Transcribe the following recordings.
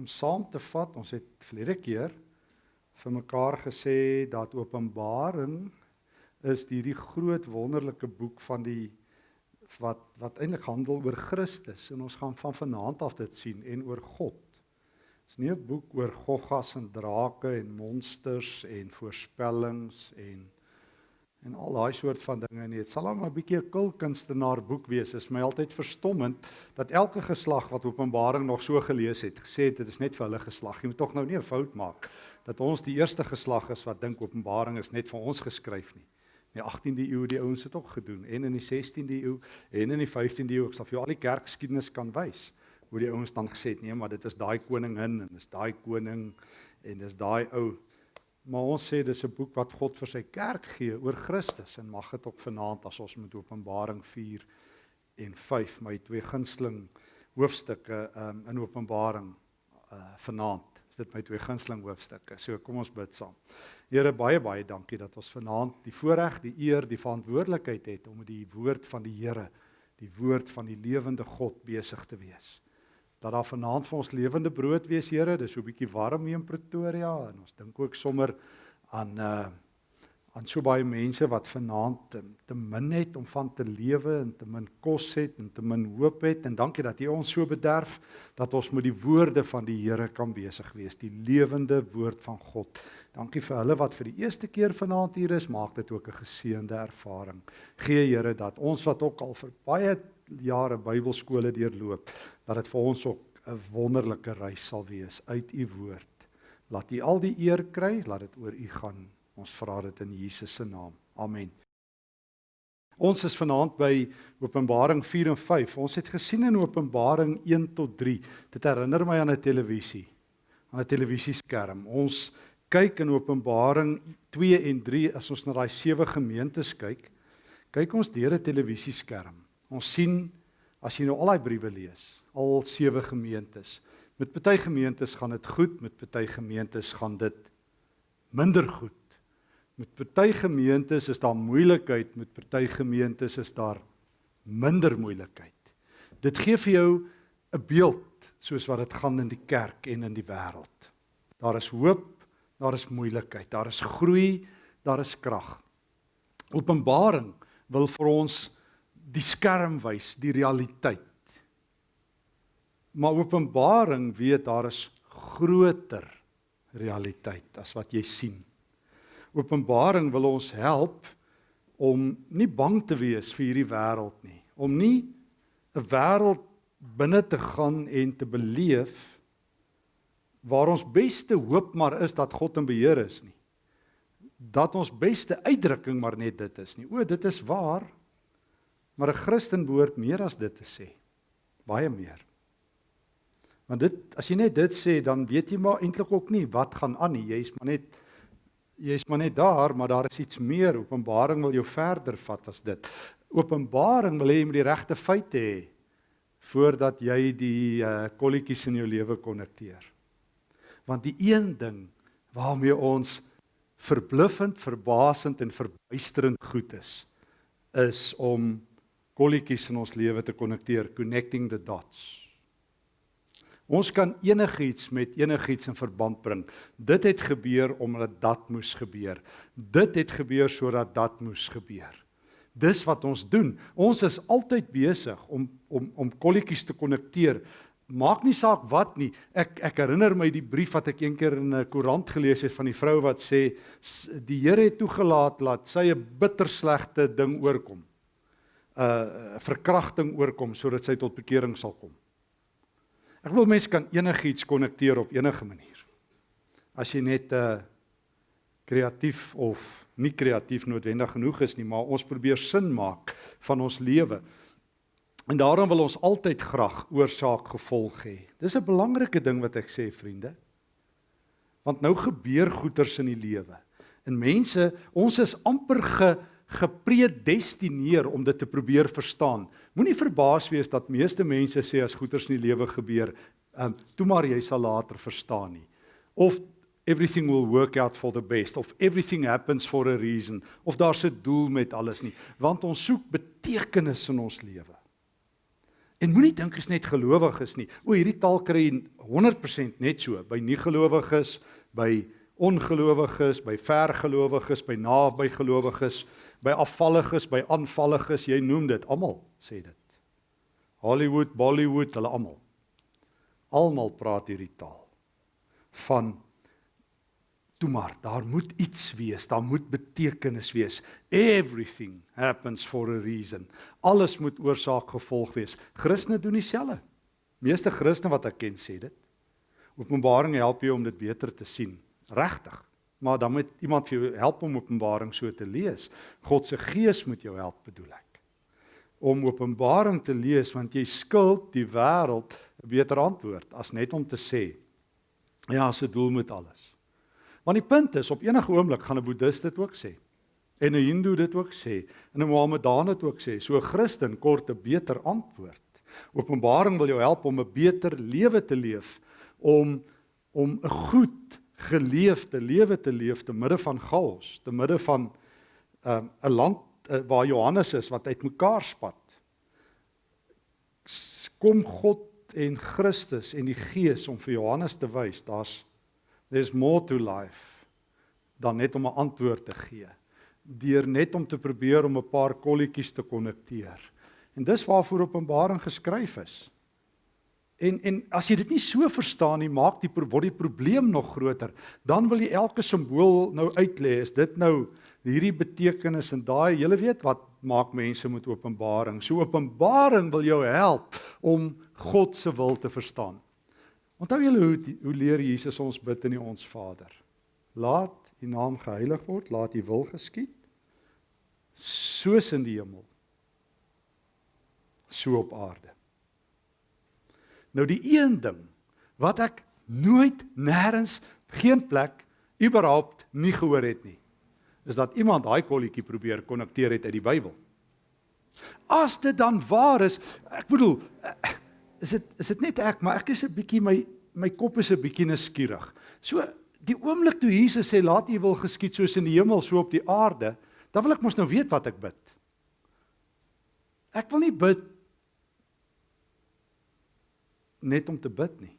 om saam te vat, ons het verlede keer vir mekaar gesê dat Openbaring is hierdie groot wonderlike boek van die wat wat eintlik handel oor Christus en ons gaan van vanaand af dit sien en oor God. Dis nie 'n boek oor goggas en drake en monsters en voorspellings en en al daai soort van dinge nie. Dit sal hom 'n bietjie 'n kulkunstenaar boek wees. Is my altyd verstommend dat elke geslag wat Openbaring nog so gelees het, gesê het dit is net vir hulle geslag. Jy moet tog nou nie 'n fout maak dat ons die eerste geslag is wat dink Openbaring is net vir ons geskryf nie. In die 18de eeu het die ouens dit ook gedoen en in die 16de eeu en in die 15de eeu. Ek sal vir jou al die kerkgeskiedenis kan wys hoe die ouens dan gesê het nee, maar dit is daai koningin en dis daai koning en dis daai ou Maar ons sê dis 'n boek wat God vir sy kerk gee oor Christus en mag dit ook vanaand as ons met Openbaring 4 en 5 my twee gunsteling hoofstukke um, in Openbaring uh, vanaand. Dit my twee gunsteling hoofstukke. So kom ons bid saam. Here baie baie dankie dat ons vanaand die voorreg, die eer, die verantwoordelikheid het om met die woord van die Here, die woord van die lewende God besig te wees dat daar vanaand vir ons lewende brood wees, Here. Dis so 'n bietjie warm hier in Pretoria en ons dink ook sommer aan uh aan so baie mense wat vanaand te, te min het om van te lewe en te min kos het en te min hoop het en dankie dat U ons so bederf dat ons met die woorde van die Here kan besig wees, die lewende woord van God. Dankie vir hulle wat vir die eerste keer vanaand hier is, maak dit ook 'n geseënde ervaring. Gee Here dat ons wat ook al vir baie jare Bybelskole deurloop, dat dit vir ons ook 'n wonderlike reis sal wees uit u woord. Laat u al die eer kry, laat dit oor u gaan. Ons vra dit in Jesus se naam. Amen. Ons is vanaand by Openbaring 4 en 5. Ons het gesien in Openbaring 1 tot 3. Dit herinner my aan 'n televisie, aan 'n televisieskerm. Ons kyk in Openbaring 2 en 3 as ons na daai sewe gemeentes kyk, kyk ons deur 'n televisieskerm. Ons sien as jy nou al daai briewe lees, al sewe gemeentes. Met party gemeentes gaan dit goed, met party gemeentes gaan dit minder goed. Met party gemeentes is daar moeilikheid, met party gemeentes is daar minder moeilikheid. Dit gee vir jou 'n beeld soos wat dit gaan in die kerk en in die wêreld. Daar is hoop, daar is moeilikheid, daar is groei, daar is krag. Openbaring wil vir ons die skerm wys, die realiteit. Maar Openbaring weet daar is groter realiteit as wat jy sien. Openbaring wil ons help om nie bang te wees vir hierdie wêreld nie, om nie 'n wêreld binne te gaan en te beleef waar ons beste hoop maar is dat God in beheer is nie. Dat ons beste uitdrukking maar net dit is nie. O, dit is waar, Maar 'n Christen behoort meer as dit te sê. Baie meer. Want dit as jy net dit sê, dan weet jy maar eintlik ook nie wat gaan aan nie. Jy's maar net jy's maar net daar, maar daar is iets meer. Openbaring wil jou verder vat as dit. Openbaring wil hê jy moet die regte feite hê voordat jy die uh, kolletjies in jou lewe konnekteer. Want die een ding waarmee ons verbluffend, verbasend en verbuisterend goed is, is om kolletjies in ons lewe te konnekteer, connecting the dots. Ons kan enigiets met enigiets in verband bring. Dit het gebeur omdat dat moes gebeur. Dit het gebeur sodat dat moes gebeur. Dis wat ons doen. Ons is altyd besig om om om kolletjies te konnekteer. Maak nie saak wat nie. Ek ek herinner my die brief wat ek eendag in 'n koerant gelees het van die vrou wat sê die Here het toegelaat dat sy 'n bitter slegte ding oorkom uh verkrachting oorkom sodat sy tot bekering sal kom. Ek wil mense kan enigiets konnekteer op enige manier. As jy net uh kreatief of nie kreatief noodwendig genoeg is nie, maar ons probeer sin maak van ons lewe. En daarom wil ons altyd graag oorsaak gevolg hê. Dis 'n belangrike ding wat ek sê vriende. Want nou gebeur goeters in die lewe. En mense, ons is amper ge gepredestineer om dit te probeer verstaan. Moenie verbaas wees dat meeste mense sê as goeters in die lewe gebeur, ehm um, toe maar jy sal later verstaan nie. Of everything will work out for the best of everything happens for a reason of daar's 'n doel met alles nie, want ons soek betekenis in ons lewe. En moenie dink is net gelowiges nie. O, hierdie taal kry 100% net so by nie gelowiges, by ongelowiges, by vergelowiges, by naby gelowiges, by afvalliges, by aanvalliges, jy noem dit, almal sê dit. Hollywood, Bollywood, hulle almal. Almal praat hierdie taal van toe maar, daar moet iets wees, daar moet betekenis wees. Everything happens for a reason. Alles moet oorsaak gevolg wees. Christene doen dieselfde. Meeste Christene wat ek ken sê dit. Openbaring help jou om dit beter te sien. Regtig. Maar dan moet iemand vir jou help om Openbaring so te lees. God se gees moet jou help, bedoel ek. Om Openbaring te lees want jy skuld die wêreld 'n beter antwoord as net om te sê ja, se doel met alles. Want die punt is op enige oomblik gaan 'n boeddhist dit ook sê. En 'n hindoe dit ook sê. En 'n mohammedaan dit ook sê. So 'n Christen kort 'n beter antwoord. Openbaring wil jou help om 'n beter lewe te leef, om om 'n goed geleefde lewe te leef te midde van chaos, te midde van um, 'n land uh, waar Johannes is wat uitmekaar spat. Kom God en Christus en die Gees om vir Johannes te wys, daar's there's more to life dan net om 'n antwoord te gee. Deur net om te probeer om 'n paar kolletjies te konnekteer. En dis waarvoor Openbaring geskryf is. En en as jy dit nie so verstaan nie, maak die word die probleem nog groter. Dan wil jy elke simbool nou uitlê. Is dit nou hierdie betekenis en daai, jy weet wat maak mense met Openbaring. So Openbaring wil jou help om God se wil te verstaan. Onthou julle hoe hoe leer Jesus ons bid in die ons Vader? Laat U naam geheilig word, laat U wil geskied soos in die hemel so op aarde. Nou die een ding wat ek nooit nêrens geen plek überhaupt nie gehoor het nie is dat iemand daai kolletjie probeer konnekteer het uit die Bybel. As dit dan waar is, ek bedoel is dit is dit net ek, maar ek is 'n bietjie my my kop is 'n bietjie nuuskierig. So die oomblik toe Jesus sê laat U wil geskied soos in die hemel so op die aarde, dan wil ek mos nou weet wat ek bid. Ek wil nie bid net om te bid nie.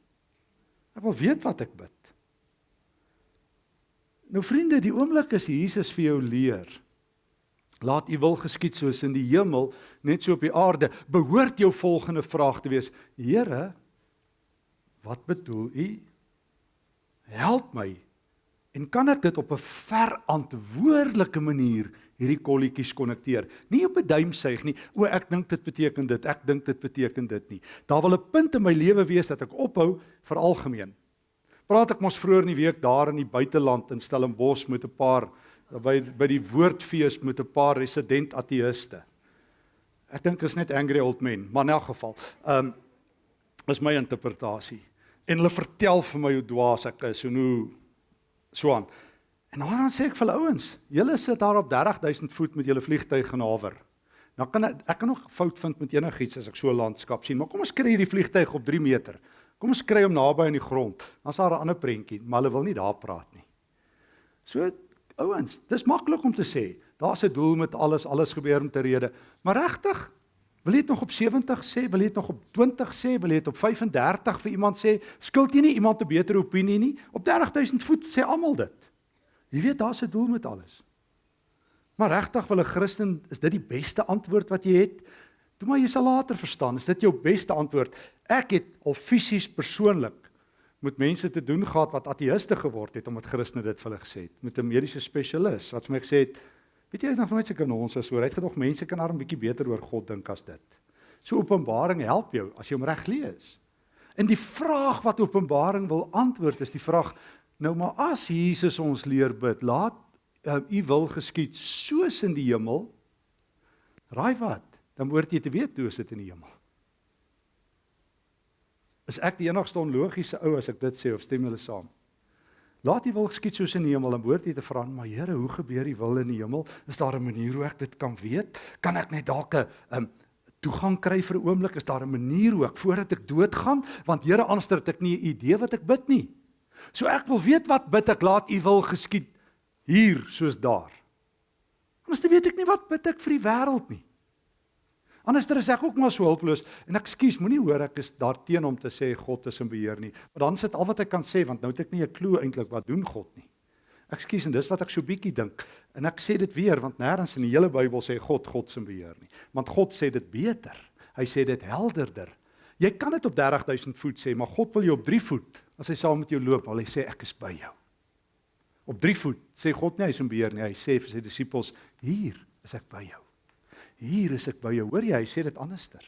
Ek wil weet wat ek bid. Nou vriende, die oomblik as Jesus vir jou leer, laat U wil geskied soos in die hemel, net so op die aarde, behoort jou volgende vraag te wees: Here, wat bedoel U? Help my. En kan ek dit op 'n verantwoordelike manier hierdie kolletjies konnekteer. Nie op 'n duimsuig nie. O, ek dink dit beteken dit. Ek dink dit beteken dit nie. Daar wil 'n punt in my lewe wees dat ek ophou vir algemeen. Praat ek mos vroeër in die week daar in die buiteland in Stellenbosch met 'n paar by by die woordfees met 'n paar resident ateïste. Ek dink is net angry old men, maar in elk geval, ehm um, is my interpretasie. En hulle vertel vir my hoe dwaas ek is en hoe so aan. En dan sê ek vir hulle ouens, julle sit daar op 30000 voet met julle vliegtyg en hawer. Nou kan ek ek kan nog fout vind met enigiets as ek so 'n landskap sien, maar kom ons kry hierdie vliegtyg op 3 meter. Kom ons kry hom naby aan die grond. Dan's daar 'n ander prentjie, maar hulle wil nie daar praat nie. So ouens, dis maklik om te sê, daar's 'n doel met alles, alles gebeur om te rede, maar regtig Wil jy dit nog op 70 sê? Wil jy dit nog op 20 sê? Wil jy dit op 35 vir iemand sê? Skuld jy nie iemand 'n beter opinie nie? Op 30000 voet sê almal dit. Jy weet daar's 'n doel met alles. Maar regtig wil 'n Christen is dit die beste antwoord wat jy het? Toe maar jy sal later verstaan, is dit jou beste antwoord. Ek het al fisies persoonlik met mense te doen gehad wat ateïste geword het omdat Christene dit vir hulle gesê het, met 'n mediese spesialis wat vir my gesê het, weet jy nog nooit seker ons is so, hy het gedog mense kan arm bietjie beter oor God dink as dit. So Openbaring help jou as jy hom reg lees. En die vraag wat Openbaring wil antwoord is die vraag Nou maar as Jesus ons leer bid, laat uh, u wil geskied soos in die hemel. Raai wat? Dan behoort jy te weet hoe dit in die hemel. Is ek die enigste onlogiese ou as ek dit sê of stem julle saam? Laat u wil geskied soos in die hemel, dan behoort jy te vra, maar Here, hoe gebeur die wil in die hemel? Is daar 'n manier hoe ek dit kan weet? Kan ek net dalk 'n um, toegang kry vir 'n oomblik? Is daar 'n manier hoe ek voordat ek doodgaan? Want Here, anders het ek nie 'n idee wat ek bid nie. So ek wil weet wat bid ek laat u wil geskied hier soos daar. Anders weet ek nie wat bid ek vir die wêreld nie. Anderster is ek ook maar so hulpeloos en ek skuis, moenie hoor ek is daarteen om te sê God is in beheer nie. Maar dan sit al wat ek kan sê want nou het ek nie 'n klou eintlik wat doen God nie. Ek skuis en dis wat ek so bietjie dink. En ek sê dit weer want nêrens in die hele Bybel sê God God se beheer nie. Want God sê dit beter. Hy sê dit helderder. Jy kan dit op 30000 voet sê, maar God wil jou op 3 voet. As hy saam met jou loop, wil hy sê ek is by jou. Op 3 voet sê God nie hy is in beheer nie. Hy sê vir sy disippels, hier is ek by jou. Hier is ek by jou. Hoor jy, hy sê dit anderster.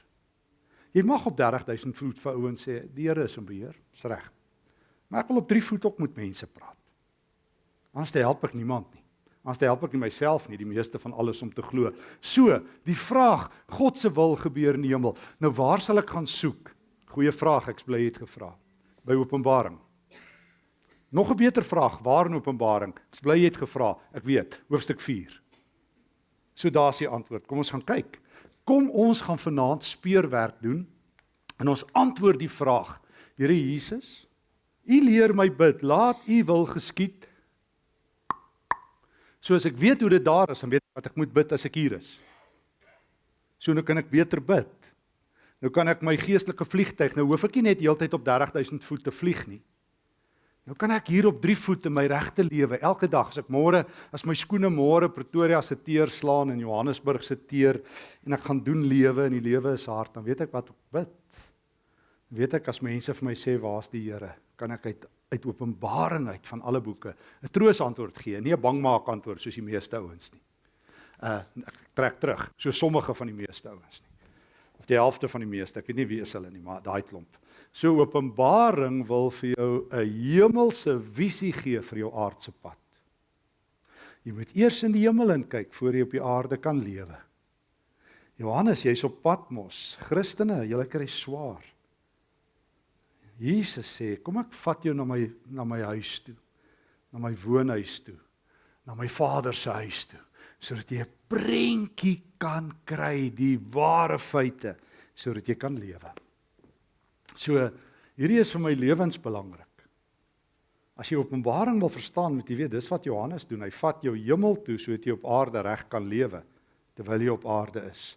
Jy mag op 30000 voet vir ouens sê die Here is in beheer. Dis reg. Maar ek wil op 3 voet ook met mense praat. Anders help ek niemand nie. Anders help ek nie myself nie, die meeste van alles om te glo. So, die vraag, God se wil gebeur in die hemel. Nou waar sal ek gaan soek? Goeie vraag, ek bly het gevra. By Openbaring. Nog 'n beter vraag, waar in Openbaring? Ek bly het gevra. Ek weet, hoofstuk 4. So daar's die antwoord. Kom ons gaan kyk. Kom ons gaan vanaand speurwerk doen en ons antwoord die vraag. Here Jesus, U leer my bid, laat U wil geskied. Soos ek weet hoe dit daar is, dan weet ek wat ek moet bid as ek hier is. So nou kan ek beter bid. Nou kan ek my geestelike vliegtyg, nou hoef ek nie net heeltyd op 30000 voet te vlieg nie. Nou kan ek hier op 3 voet in my regte lewe elke dag as ek môre as my skoene môre Pretoria se teer slaan en Johannesburg se teer en ek gaan doen lewe en die lewe is hard dan weet ek wat ek bid. Weet ek as mense vir my sê waar's die Here, kan ek uit uit Openbaring uit van alle boeke 'n troos antwoord gee, nie 'n bangmaak antwoord soos die meeste ouens nie. Uh ek trek terug, so sommige van die meeste ouens nie. Of die helfte van die meeste, ek weet nie wie is hulle nie, maar daai klomp. So Openbaring wil vir jou 'n hemelse visie gee vir jou aardse pad. Jy moet eers in die hemel kyk voor jy op die aarde kan lewe. Johannes, jy's op pad mos. Christene, julle kry swaar. Jesus sê, kom ek vat jou na my na my huis toe. Na my woonhuis toe. Na my Vader se huis toe sodat jy 'n prentjie kan kry die ware feite sodat jy kan lewe. So hierdie is vir my lewensbelangrik. As jy Openbaring wil verstaan, moet jy weet dis wat Johannes doen. Hy vat jou hemel toe sodat jy op aarde reg kan lewe terwyl jy op aarde is.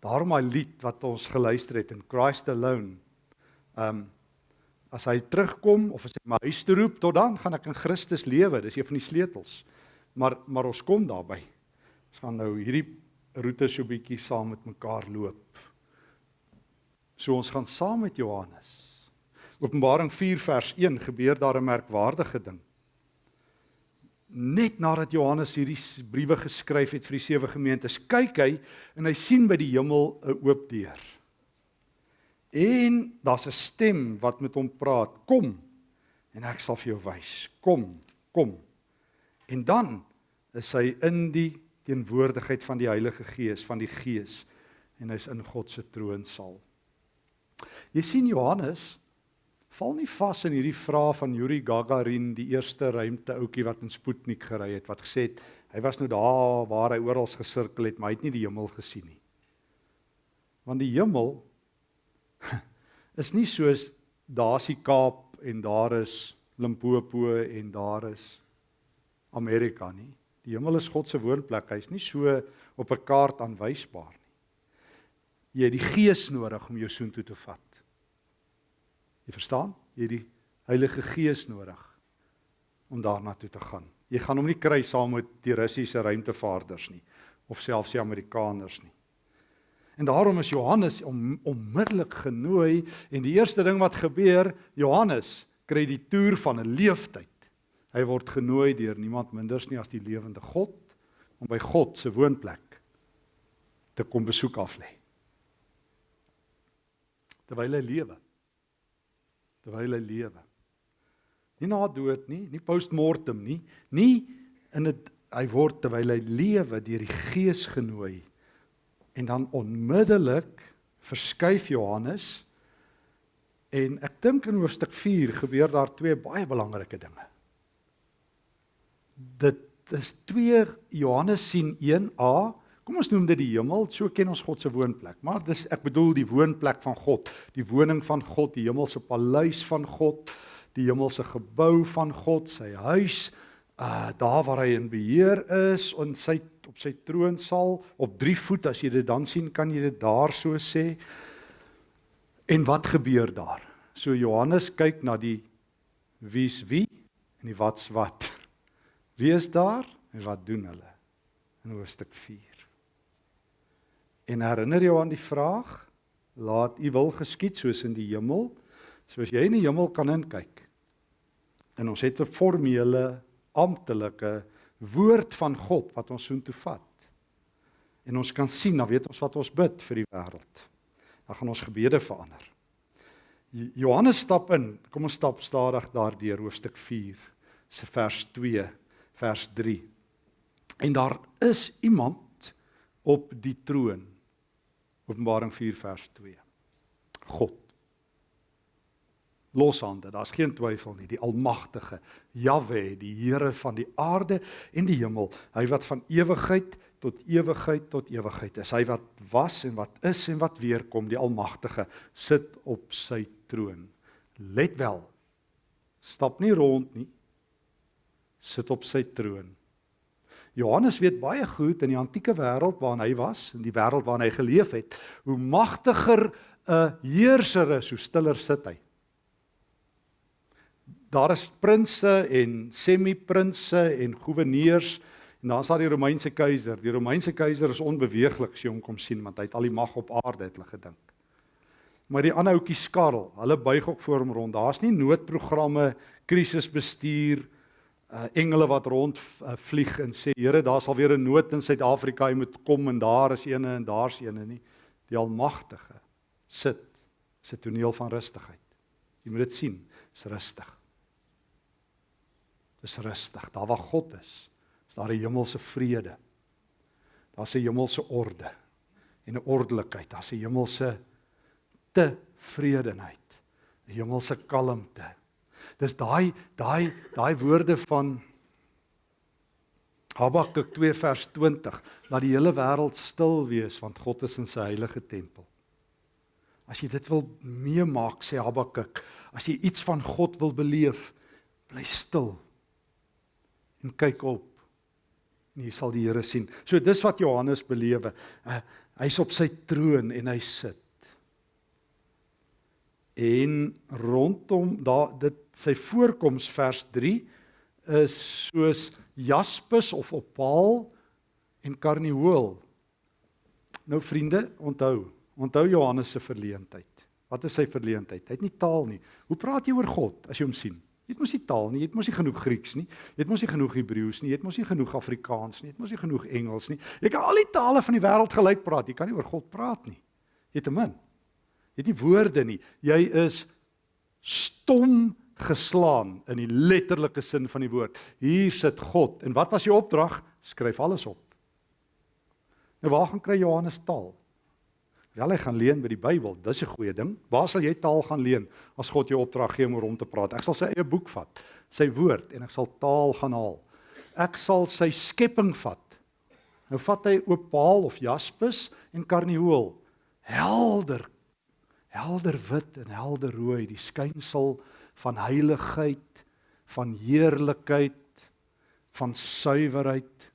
Daarom my lied wat ons geluister het in Christ Alone. Um as hy terugkom of as hy my huis toe roep, tot dan gaan ek in Christus lewe. Dis een van die sleutels. Maar maar ons kom daarby. Ons gaan nou hierdie roete so bietjie saam met mekaar loop. So ons gaan saam met Johannes. Openbaring 4 vers 1 gebeur daar 'n merkwaardige ding. Net nadat Johannes hierdie briewe geskryf het vir die sewe gemeentes, kyk hy en hy sien by die hemel 'n oop deur. En daar's 'n stem wat met hom praat: "Kom en ek sal vir jou wys. Kom, kom." En dan is hy in die teenwoordigheid van die Heilige Gees, van die Gees en hy's in God se troonsaal. Jy sien Johannes val nie vas in hierdie vraag van Yuri Gagarin, die eerste ruimteouetjie wat in Sputnik gery het wat gesê het hy was nou daar waar hy oral gesirkel het, maar hy het nie die hemel gesien nie. Want die hemel is nie soos daar's die Kaap en daar is Limpopo en daar is Amerika nie. Die hemel is God se woonplek. Hy's nie so op 'n kaart aanwysbaar nie. Jy het die Gees nodig om jou soontoe te vat. Jy verstaan? Jy het die Heilige Gees nodig om daarna toe te gaan. Jy gaan hom nie kry saam met die Russiese ruimtevaarders nie of selfs die Amerikaners nie. En daarom is Johannes om, onmiddellik genooi en die eerste ding wat gebeur, Johannes kry die toer van 'n leeftyd. Hy word genooi deur niemand minders nie as die lewende God om by God se woonplek te kom besoek af lê terwyl hy lewe. Terwyl hy lewe. Nie na dood nie, nie postmortem nie, nie in dit hy word terwyl hy lewe deur die Gees genooi. En dan onmiddellik verskuif Johannes en ek dink in hoofstuk 4 gebeur daar twee baie belangrike dinge. Dit is 2 Johannes sien 1a Kom ons noem dit die hemel, so ken ons God se woonplek. Maar dis ek bedoel die woonplek van God, die woning van God, die hemelse paleis van God, die hemelse gebou van God, sy huis, uh daar waar hy in beheer is en sy op sy troon sal op 3 voet as jy dit dan sien kan jy dit daar so sê. En wat gebeur daar? So Johannes kyk na die wie's wie en die wat's wat. Wie is daar en wat doen hulle? In hoofstuk 4. En herinner jou aan die vraag: Laat U wil geskied soos in die hemel, soos jy in die hemel kan inkyk. En ons het 'n formele amptelike woord van God wat ons soontoe vat. En ons kan sien, dan weet ons wat ons bid vir die wêreld. Dan gaan ons gebede verander. Johannes stap in. Kom ons stap stadig daardeur hoofstuk 4 se vers 2 vers 3. En daar is iemand op die troon. Openbaring 4 vers 2. God. Loshande, daar's geen twyfel nie, die almagtige Jahwe, die Here van die aarde en die hemel, hy wat van ewigheid tot ewigheid tot ewigheid is. Hy wat was en wat is en wat weer kom, die almagtige sit op sy troon. Let wel. Stap nie rond nie. Sit op sy troon. Johannes weet baie goed in die antieke wêreld waarin hy was, in die wêreld waarin hy geleef het, hoe magtiger 'n heerser is, hoe stiller sit hy. Daar is prinses en semi-prinses en goewerneurs en dan is daar die Romeinse keiser. Die Romeinse keiser is onbeweeglik as jy hom kom sien want hy het al die mag op aarde het hulle gedink. Maar die ander ouetjie skarrel, hulle buig ook voor hom rond. Daar's nie noodprogramme, krisisbestuur, uh, engele wat rond uh, vlieg en sê Here, daar's al weer 'n nood in Suid-Afrika, jy moet kom en daar is eene en daar's eene nie. Die Almagtige sit sit toneel van rustigheid. Jy moet dit sien, is rustig. Dis rustig. Daar waar God is, is daar 'n hemelse vrede. Daar's 'n hemelse orde en 'n ordelikheid. Daar's 'n hemelse tevredenheid, 'n hemelse kalmte. Dis daai daai daai woorde van Habakuk 2 vers 20, laat die hele wêreld stil wees want God is in sy heilige tempel. As jy dit wil meemaak, sê Habakuk, as jy iets van God wil beleef, bly stil en kyk op. En jy sal die Here sien. So dis wat Johannes belewe. Uh, hy's op sy troon en hy sit en rondom daar dit sy voorkoms vers 3 is soos jaspis of opaal en karnieul. Nou vriende, onthou, onthou Johannes se verleentheid. Wat is sy verleentheid? Hy het nie taal nie. Hoe praat jy oor God as jy hom sien? Jy het mos nie taal nie, jy het mos nie genoeg Grieks nie, jy het mos nie genoeg Hebreëus nie, jy het mos nie genoeg Afrikaans nie, jy het mos nie genoeg Engels nie. Jy kan al die tale van die wêreld gelyk praat, jy kan nie oor God praat nie. Jy het te min. Jy het nie woorde nie. Jy is stom geslaan in die letterlike sin van die woord. Hier sit God. En wat was die opdrag? Skryf alles op. Nou waar gaan kry Johannes taal? Wel hy gaan leen by die Bybel. Dis 'n goeie ding. Waar sal jy taal gaan leen as God jou opdrag gee om rond te praat? Ek sal sy eie boek vat, sy woord en ek sal taal gaan haal. Ek sal sy skepping vat. Nou vat hy opaal of jaspis en karnieul. Helder, helder wit en helder rooi, die skynsel van heiligheid, van heerlikheid, van suiwerheid.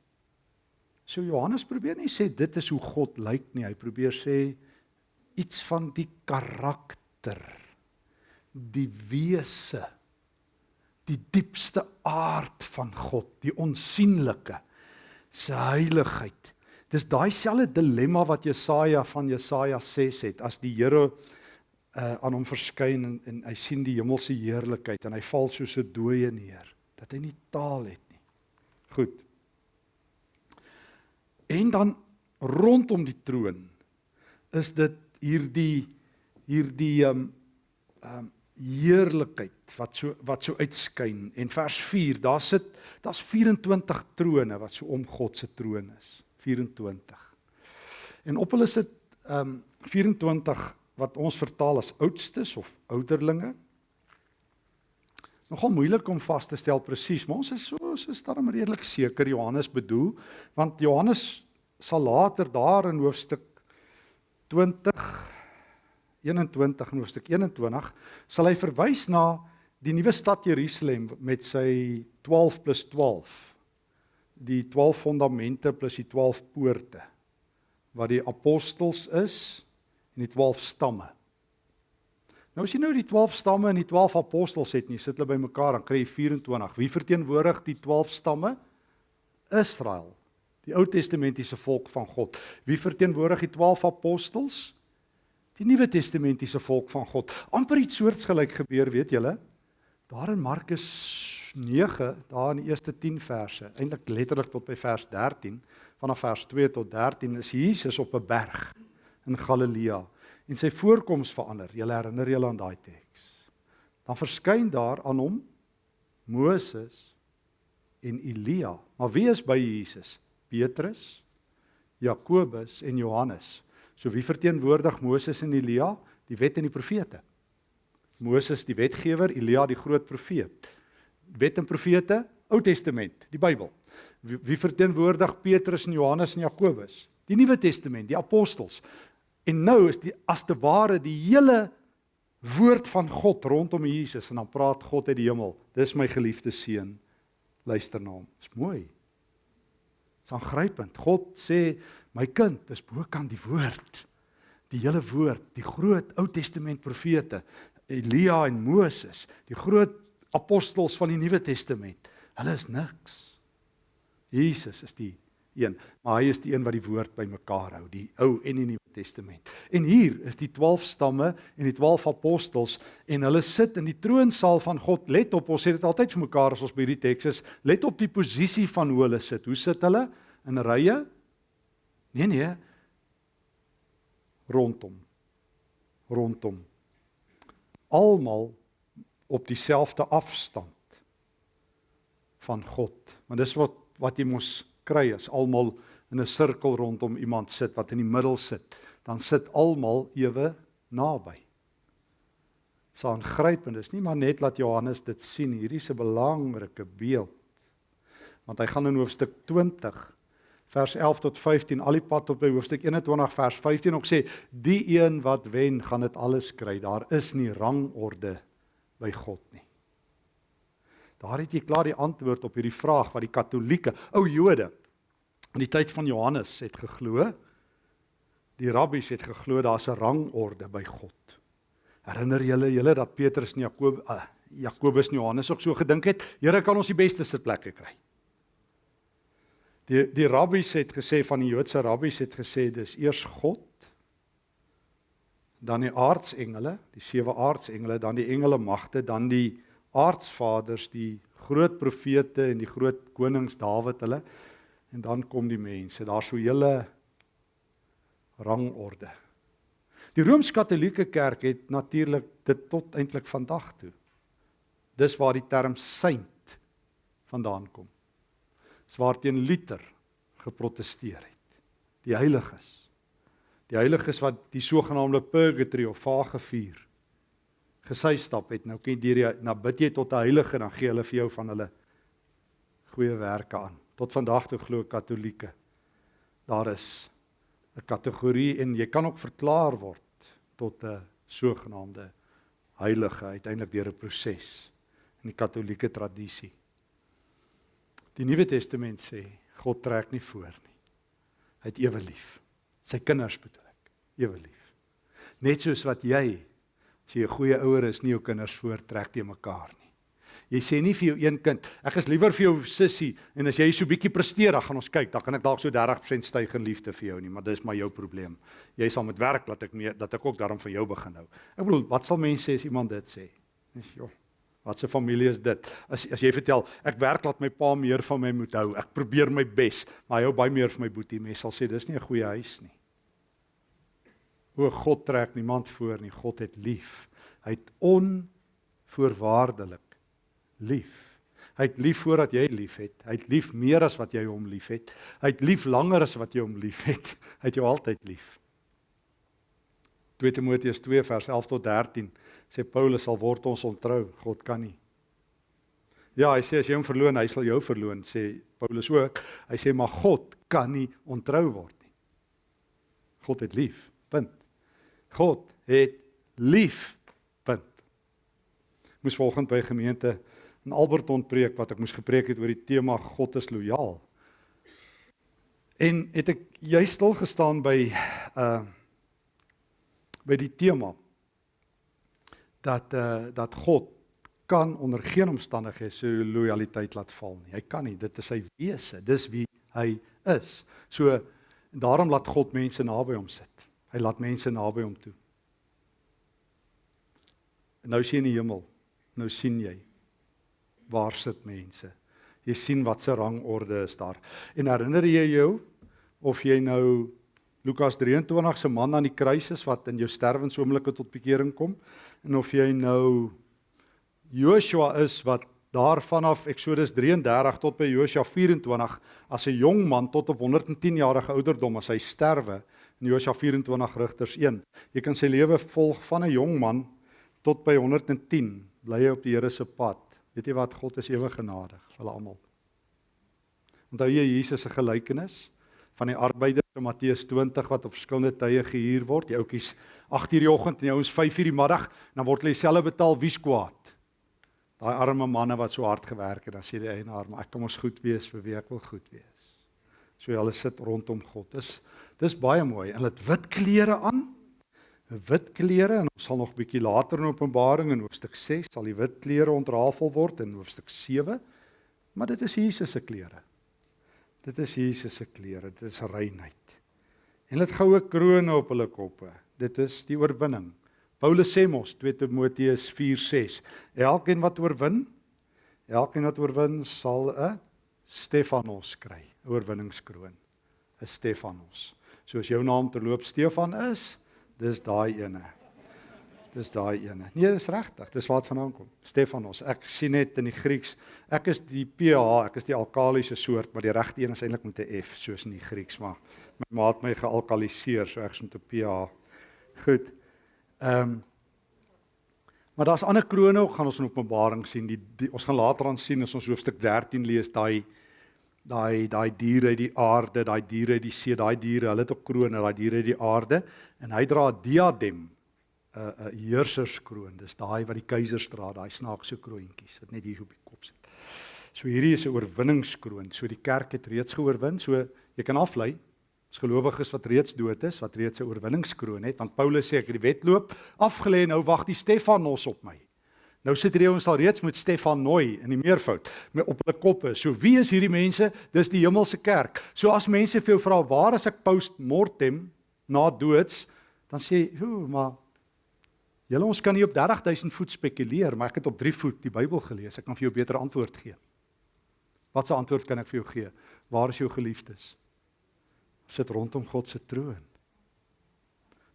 So Johannes probeer nie sê dit is hoe God lyk nie, hy probeer sê iets van die karakter, die wese, die diepste aard van God, die onsigbare, se heiligheid. Dis daai selfde dilemma wat Jesaja van Jesaja 6 het as die Here uh, aan hom verskyn en, en hy sien die hemelse heerlikheid en hy val soos 'n dooie neer dat hy nie taal het nie. Goed. En dan rondom die troon is dit hierdie hierdie ehm um, ehm um, heerlikheid wat so wat so uitskyn en vers 4 daar sit daar's 24 trone wat so om God se troon is 24 en op hulle sit ehm um, 24 wat ons vertaal as oudstes of ouderlinge. Nogal moeilik om vas te stel presies, maar ons is so so is daarom redelik seker Johannes bedoel, want Johannes sal later daar in hoofstuk 20 21 en hoofstuk 21 sal hy verwys na die nuwe stad Jerusalem met sy 12 + 12. die 12 fondamente plus die 12 poorte wat die apostels is en die 12 stamme. Nou as jy nou die 12 stamme en die 12 apostels het, nie sit hulle bymekaar dan kry jy 24. Wie verteenwoordig die 12 stamme? Israel, die Ou Testamentiese volk van God. Wie verteenwoordig die 12 apostels? Die Nuwe Testamentiese volk van God. amper iets soortgelyk gebeur, weet julle? Daar in Markus 9, daar in die eerste 10 verse, eintlik letterlik tot by vers 13, vanaf vers 2 tot 13 is Jesus op 'n berg in Galilea en sy voorkoms verander. Julle herinner julle aan daai teks. Dan verskyn daar aan hom Moses en Elia. Maar wie is by Jesus? Petrus, Jakobus en Johannes. So wie verteenwoordig Moses en Elia? Die wet en die profete. Moses die wetgewer, Elia die groot profeet. Wet en profete, Ou Testament, die Bybel. Wie, wie verteenwoordig Petrus en Johannes en Jakobus? Die Nuwe Testament, die apostels. En nou is die as te ware die hele woord van God rondom Jesus en dan praat God uit die hemel. Dis my geliefde seun. Luister na hom. Dis mooi. Dis aangrypend. God sê my kind, dis bokant die woord. Die hele woord, die groot Ou Testament profete, Elia en Moses, die groot apostels van die Nuwe Testament. Hulle is niks. Jesus is die een, maar hy is die een wat die woord bymekaar hou, die Ou en die Nuwe Testament. En hier is die 12 stamme en die 12 apostels en hulle sit in die troonsaal van God. Let op, ons sê dit altyd vir mekaar as ons by hierdie teks is. Let op die posisie van hoe hulle sit. Hoe sit hulle? In rye? Nee nee. Rondom. Rondom. Almal op dieselfde afstand van God. Want dis wat wat jy mos kry as almal in 'n sirkel rondom iemand sit wat in die middel sit, dan sit almal ewe naby. So aangrypend is nie maar net laat Johannes dit sien, hierdie is 'n belangrike beeld. Want hy gaan in hoofstuk 20 vers 11 tot 15 al die pad tot by hoofstuk 21 vers 15 ook sê die een wat wen gaan dit alles kry. Daar is nie rangorde by God nie. Daar het jy klaar die antwoord op hierdie vraag wat die Katolieke, ou Jode in die tyd van Johannes het geglo. Die rabbies het geglo daar's 'n rangorde by God. Herinner julle julle dat Petrus en Jakob uh, Jakobus en Johannes ook so gedink het, Here kan ons die beste sitplekke kry. Die die rabbies het gesê van die Joodse rabbies het gesê dis eers God dan die aardsengele, die sewe aardsengele, dan die engele magte, dan die aardsvaders, die groot profete en die groot konings Dawid hulle en dan kom die mense. Daar's so 'n hele rangorde. Die Rooms-Katolieke Kerk het natuurlik dit tot eintlik vandag toe. Dis waar die term saint vandaan kom. Swaarteen Luther geprotesteer het. Die heiliges. Die heiliges wat die sogenaamde purgatory of vagevuur gesy stap het. Nou kan jy deur na bid jy tot 'n heilige dan gee hulle vir jou van hulle goeie werke aan. Tot vandag toe glo Katolieke daar is 'n kategorie en jy kan ook verklaar word tot 'n sogenaamde heilige uiteindelik deur 'n proses in die Katolieke tradisie. Die Nuwe Testament sê God trek nie voor nie. Hy het ewe lief. Sy kinders bedoel ek, ewe lief. Net soos wat jy As jy 'n goeie ouer is, nie jou kinders voortrek te mekaar nie. Jy sê nie vir jou een kind, ek is liewer vir jou sussie en as jy so bietjie presteer, dan gaan ons kyk, dan kan ek dalk so 30% styg in liefde vir jou nie, maar dis maar jou probleem. Jy sal met werk laat ek meer dat ek ook daarom vir jou begin hou. Ek bedoel, wat sal mense sê as iemand dit sê? Dis joh. Wat 'n familie is dit? As as jy vertel, ek werk laat my pa meer van my moet hou. Ek probeer my bes, maar hy hou baie meer van my boetie. Mense sal sê dis nie 'n goeie huis nie. O God trek niemand voor nie. God het lief. Hy het onvoorwaardelik lief. Hy het lief voordat jy liefhet. Hy het lief meer as wat jy hom liefhet. Hy het lief langer as wat jy hom liefhet. Hy het jou altyd lief. 2 Timoteus 2 vers 11 tot 13 sê Paulus sal word ons ontrou. God kan nie. Ja, hy sê as jy hom verloon, hy sal jou verloon, sê Paulus ook. Hy sê maar God kan nie ontrou word nie. God het lief. Punt. God het lief. Punt. Moes volgens by gemeente in Alberton preek wat ek moes gepreek het oor die tema God is lojaal. En het ek jy stil gestaan by uh by die tema dat uh dat God kan onder geen omstandighede sy lojaliteit laat val nie. Hy kan nie. Dit is sy wese. Dis wie hy is. So daarom laat God mense naby hom sit. Hy laat mense naby hom toe. En nou sien jy in die hemel. Nou sien jy waar sit mense. Jy sien wat se rangorde is daar. En herinner jy jou of jy nou Lukas 23 se man aan die kruis is wat in jou sterwensoomblikke tot bekering kom en of jy nou Joshua is wat daar vanaf Eksodus 33 tot by Joshua 24 as 'n jong man tot op 110 jarige ouderdom as hy sterwe in Joshua 24 Rigters 1. Jy kan sy lewe volg van 'n jong man tot by 110 bly hy op die Here se pad. Weet jy wat God is ewig genadig vir hulle almal. Onthou jy Jesus se gelykenis van die arbeiders in Matteus 20 wat op verskillende tye gehuur word. Die ouetjies 8:00 die oggend en die ouens 5:00 die middag, dan word hulle dieselfde betaal wie's kwaad. Daai arme manne wat so hard gewerk het, dan sê die eienaar, maar ek kom ons goed wees vir wie ek wil goed wees. So hulle sit rondom God. Dis dis baie mooi. Hulle het wit klere aan. Wit klere en ons sal nog bietjie later in Openbaring in hoofstuk 6 sal die wit klere ontrafel word in hoofstuk 7. Maar dit is Jesus se klere. Dit is Jesus se klere. Dit is reinheid. En hulle het goue krones op hulle koppe. Dit is die oorwinning. Paulus sê mos 2 Timoteus 4:6 Elkeen wat oorwin, elkeen wat oorwin sal 'n Stefanos kry, 'n oorwinningskroon, 'n Stefanos. So as jou naam terloop Stefan is, dis daai ene. Dis daai ene. Nee, dis regtig. Dis waar dit vandaan kom. Stefanos. Ek sien net in die Grieks, ek is die PH, ek is die alkalisiese soort, maar die regte een is eintlik met 'n F soos in die Grieks, maar my maat my gealkaliseer, so ek is met 'n PH. Goed. Ehm um, Maar daar's ander krones ook gaan ons in Openbaring sien. Die, die ons gaan later aan sien as ons hoofstuk 13 lees daai daai daai diere uit die aarde, daai diere uit die see, daai diere, hulle het ook krones, daai diere uit die aarde en hy dra 'n diadem, 'n 'n heerserskroon. Dis daai wat die keisers dra, daai snaakse kroontjies wat net hier op die kop sit. So hierdie is 'n oorwinningskroon. So die kerk het reeds geoorwin. So jy kan aflei As gelowiges wat reeds dood is, wat reeds 'n oorwinningskroon het, want Paulus sê ek het die wedloop afgelê en nou wag die Stefanos op my. Nou sit hierdie ouens al reeds met Stefanoi in die meervoud met op hulle koppe. So wie is hierdie mense? Dis die hemelse kerk. So as mense vir jou vra waar is ek post mortem na doods, dan sê jy, "Hoe, maar julle ons kan nie op 30000 voet spekuleer, maar ek het op 3 voet die Bybel gelees. Ek kan vir jou beter antwoord gee." Wat 'n antwoord kan ek vir jou gee? Waar is jou geliefdes? sit rondom God se troon.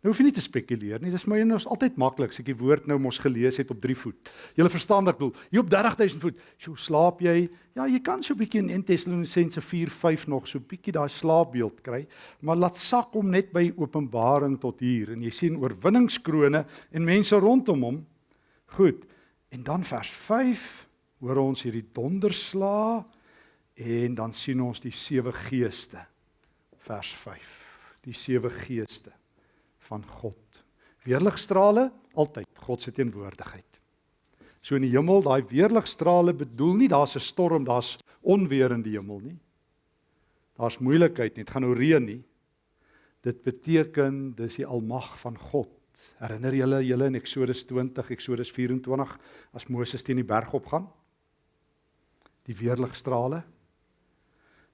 Nou hoef jy nie te spekuleer nie. Dis my en ons altyd maklik as ek die woord nou mos gelees het op 3 voet. Jy verstaan wat ek bedoel. Hier op 30000 voet. Sjoe, slaap jy? Ja, jy kan so 'n bietjie in 1 Tessalonisense 4:5 nog so 'n bietjie daai slaapbeeld kry, maar laat sak hom net by Openbaring tot hier en jy sien oorwinningskrone en mense rondom hom. Goed. En dan vers 5 hoor ons hierdie donderslaa en dan sien ons die sewe geeste vers 5. Die sewe geeste van God. Weerligstrale altyd God se teenwoordigheid. So in die hemel, daai weerligstrale bedoel nie daar's 'n storm, daar's onweer in die hemel nie. Daar's moeilikheid nie, dit gaan nou reën nie. Dit beteken dis die almag van God. Herinner julle julle in Eksodus 20, Eksodus 24 as Moses teen die berg opgaan? Die weerligstrale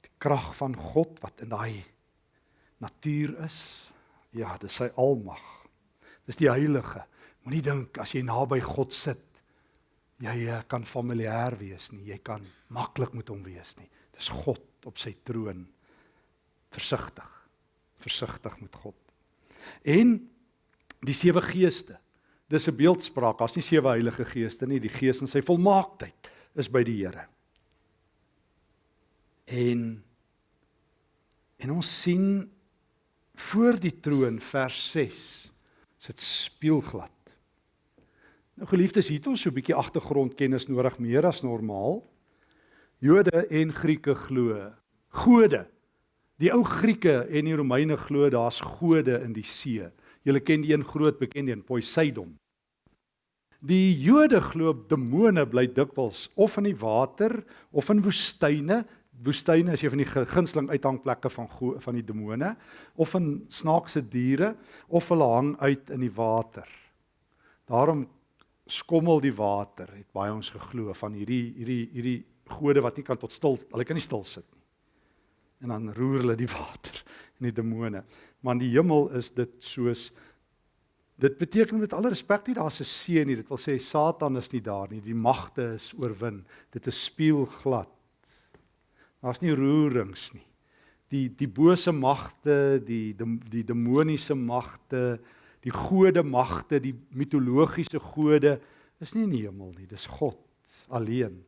die krag van God wat in daai natuur is. Ja, dis sy almag. Dis die heilige. Moenie dink as jy naby God sit, jy eh, kan familier wees nie. Jy kan maklik met hom wees nie. Dis God op sy troon. Versigtig. Versigtig met God. En die sewe geeste. Dis 'n beeldspraak. Daar's nie sewe heilige geeste nie. Die Gees in sy volmaaktheid is by die Here. En en ons sien voor die troon vers 6 sit spieelglad. Nou geliefdes, hier het ons so 'n bietjie agtergrondkennis nodig meer as normaal. Jode en Grieke glo gode. Die ou Grieke en die Romeine glo daar's gode in die see. Julle ken die een groot bekende een Poseidon. Die Jode glo demone bly dikwels of in die water of in woestyne woestyne is een van die gunsteling uithangplekke van van die demone of van snaakse diere of hulle hang uit in die water. Daarom skommel die water, het baie ons geglo van hierdie hierdie hierdie gode wat nie kan tot stil, hulle kan nie stil sit nie. En dan roer hulle die water en die demone. Maar in die hemel is dit soos dit beteken met alle respek nie daar's 'n see nie. Dit wil sê Satan is nie daar nie. Die magte is oorwin. Dit is spieelglad. Daar's nie roerings nie. Die die bose magte, die die, die demoniese magte, die gode magte, die mitologiese gode is nie in die hemel nie. Dis God alleen.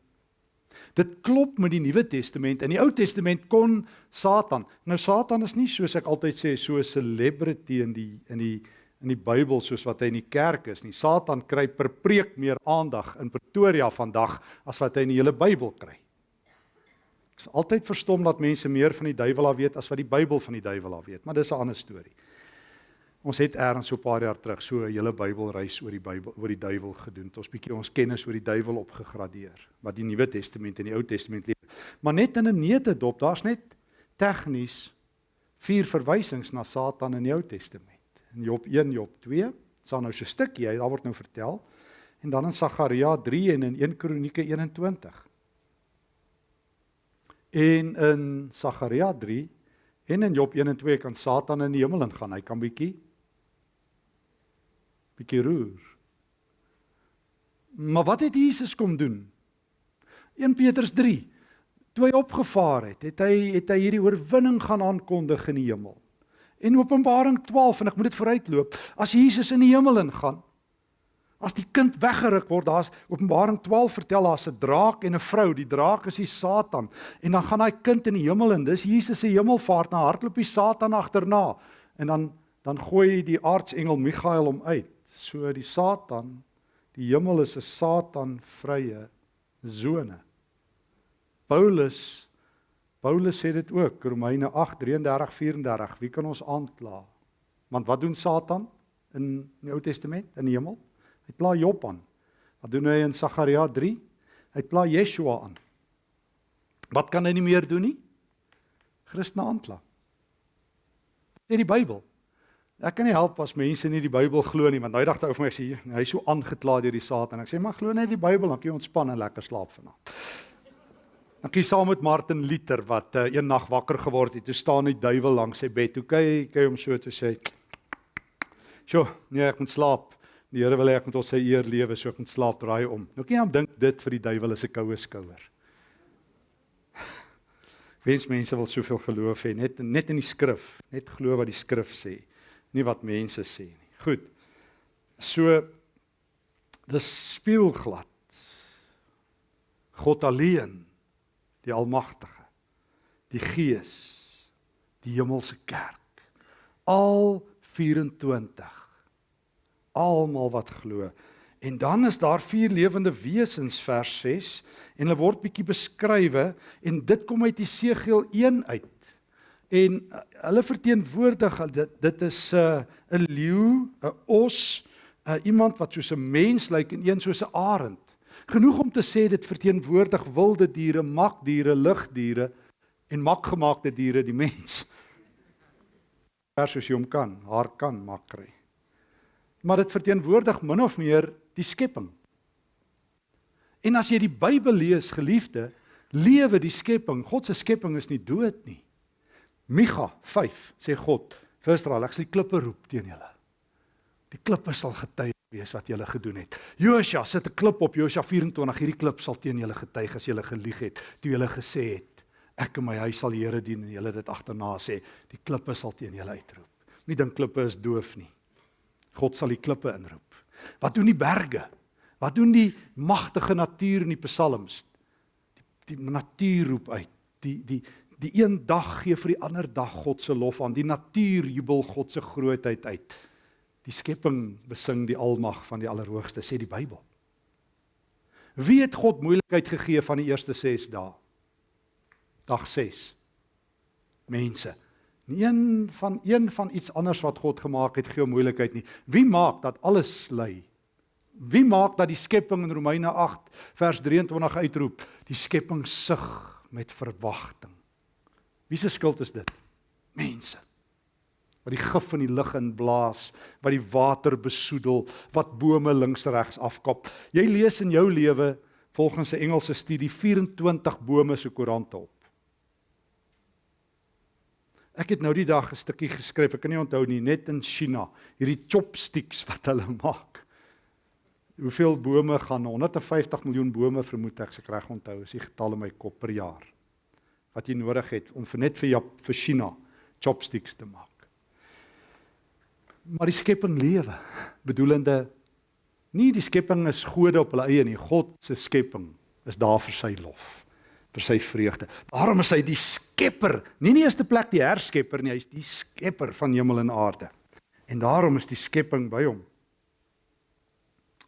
Dit klop met die Nuwe Testament. In die Ou Testament kon Satan. Nou Satan is nie soos ek altyd sê so 'n celebrity in die in die in die Bybel soos wat hy in die kerk is nie. Satan kry per preek meer aandag in Pretoria vandag as wat hy in die hele Bybel kry. Ek is altyd verstom dat mense meer van die duiwel af weet as wat die Bybel van die duiwel af weet, maar dis 'n ander storie. Ons het eers so 'n paar jaar terug so 'n hele Bybelreis oor die Bybel oor die duiwel gedoen. Ons bietjie ons kennis oor die duiwel opgegradeer wat die Nuwe Testament en die Ou Testament leer. Maar net in 'n neutedop, daar's net tegnies vier verwysings na Satan in die Ou Testament. In Job 1, Job 2, sal nou so 'n stukkie, daar word nou vertel. En dan in Sagaria 3 en in 1 Kronieke 21. En in Sagaria 3 en in Job 1 en 2 kan Satan in die hemel ingaan. Hy kan bietjie bietjie roer. Maar wat het Jesus kom doen? 1 Petrus 3. Toe hy opgevaar het, het hy het hy hierdie oorwinning gaan aankondig in die hemel. En Openbaring 12 en ek moet dit vooruitloop, as Jesus in die hemel ingaan, as die kind weggeruk word, daar's Openbaring 12 vertel daar's 'n draak en 'n vrou, die draak is die Satan en dan gaan daai kind in die hemel in. Dis Jesus se hemelvaart, na hardloop die Satan agterna en dan dan gooi die aartsengel Michael hom uit. So die Satan, die hemel is 'n Satan vrye sone. Paulus Paulus sê dit ook Romeine 8:33-34 wie kan ons aankla? Want wat doen Satan in die Ou Testament in die hemel? Hy pla Job aan. Wat doen hy in Sagaria 3? Hy pla Yeshua aan. Wat kan hy nie meer doen nie? Christene aankla. Sê die Bybel. Ek kan nie help as mense nie die Bybel glo nie, want daai dag toe ou vir my sê hy is so aangekla deur die Satan. Ek sê maar glo net die Bybel, dan kan jy ontspan en lekker slaap vanaand. Dan kyk saam met Martin Luther wat uh, een nag wakker geword het. Toe staan die duiwel langs sy bed. Toe kyk kyk hom so te sê. "Sjoe, nee, ek moet slaap. Die Here wil hê ek moet op sy eer lewe, so ek moet slaap draai om." Nou kan jy hom dink dit vir die duiwel is 'n koue skouer. Wens mense wil soveel geloof hê, net net in die skrif, net glo wat die skrif sê nie wat mense sê nie. Goed. So dis spieelglad. God alleen, die almagtige, die Gees, die hemelse kerk. Al 24 almal wat glo. En dan is daar vier lewende wesens vers 6 en hulle word bietjie beskrywe en dit kom uit Jesegiel 1 uit en uh, hulle verteenwoordig dit dit is 'n uh, 'n leeu, 'n os, uh, iemand wat soos 'n mens lyk en een soos 'n arend. Genoeg om te sê dit verteenwoordig wilde diere, makdiere, lugdiere en makgemaakte diere, die mens. Vers soos jy hom kan, haar kan mak kry. Maar dit verteenwoordig min of meer die skepping. En as jy die Bybel lees, geliefde, lewe die skepping. God se skepping is nie dood nie. Micha 5 sê God vir Israel, ek sal die klippe roep teen julle. Die klippe sal getuig wees wat julle gedoen het. Josua sit 'n klip op Josua 24, hierdie klip sal teen julle getuig as julle gelieg het toe julle gesê het ek en my huis sal die Here dien en julle dit agterna sê, die klippe sal teen julle uitroep. Nie dink klippe is doof nie. God sal die klippe inroep. Wat doen die berge? Wat doen die magtige natuur in die psalms? Die, die natuur roep uit. Die die Die een dag gee vir die ander dag God se lof aan. Die natuur jubel God se grootheid uit. Die skepping besing die almag van die Allerhoogste, sê die Bybel. Wie het God moeilikheid gegee van die eerste 6 dae? Dag 6. Mense. Nie een van een van iets anders wat God gemaak het gee moeilikheid nie. Wie maak dat alles lei? Wie maak dat die skepping in Romeine 8 vers 23 uitroep? Die skepping sug met verwagting. Wie se skuld is dit? Mense. Wat die gif van die lug inblaas, wat die water besoedel, wat bome links regs afkap. Jy lees in jou lewe volgens 'n Engelse studie 24 bome se koerante op. Ek het nou die dag 'n stukkie geskryf, ek kan nie onthou nie, net in China, hierdie chopsticks wat hulle maak. Hoeveel bome gaan 150 miljoen bome vermoed ek se reg onthou, is die getal in my kop per jaar wat jy nodig het om vir net vir Jap vir China chopsticks te maak. Maar die skepping lewe, bedoelende nie die skepping is gode op hulle eie nie, God se skepping is daar vir sy lof vir sy vreugde. Daarom is hy die skepper, nie die eerste plek die herskepper nie, hy is die skepper van hemel en aarde. En daarom is die skepping by hom.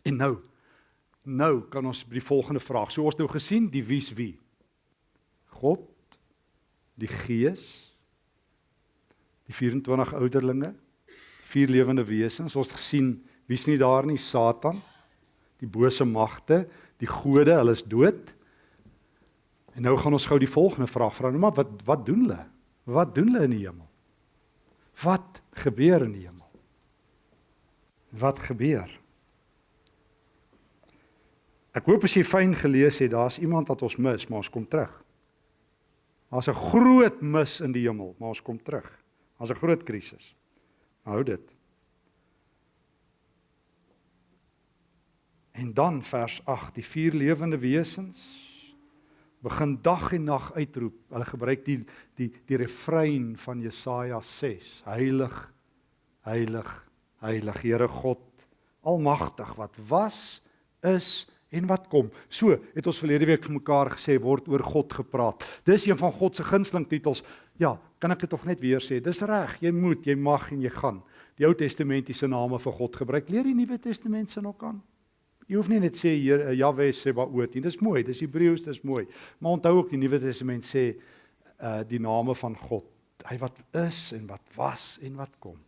En nou nou kan ons by die volgende vraag. So ons nou gesien die wie's wie. God, die Gees, die 24 ouderlinge, vier lewende wesens. Ons het gesien wie's nie daar nie, Satan, die bose magte, die gode, hulle is dood. En nou gaan ons gou die volgende vraag vra. Nou maar wat wat doen hulle? Wat doen hulle in die hemel? Wat gebeur in die hemel? Wat gebeur? Ek hoop as jy fyn gelees het, daar's iemand wat ons mis, maar ons kom terug. Daar's 'n groot mis in die hemel, maar ons kom terug. Daar's 'n groot krisis. Hou dit. En dan vers 8, die vier lewende wesens begin dag en nag uitroep. Hulle gebruik die die die refrein van Jesaja 6. Heilig, heilig, heilig Here God Almagtig wat was, is en wat kom. So het ons verlede week vir mekaar gesê word oor God gepraat. Dis een van God se gunsteling titels. Ja, kan ek dit tog net weer sê? Dis reg, jy moet, jy mag en jy gaan. Die Ou Testamentiese name vir God gebruik. Leer die Nuwe Testament se nog aan. Jy hoef nie net sê hier Jahwe sê wat oot nie. Dis mooi, dis Hebreëus, dis mooi. Maar onthou ook die Nuwe Testament sê uh die name van God. Hy wat is en wat was en wat kom.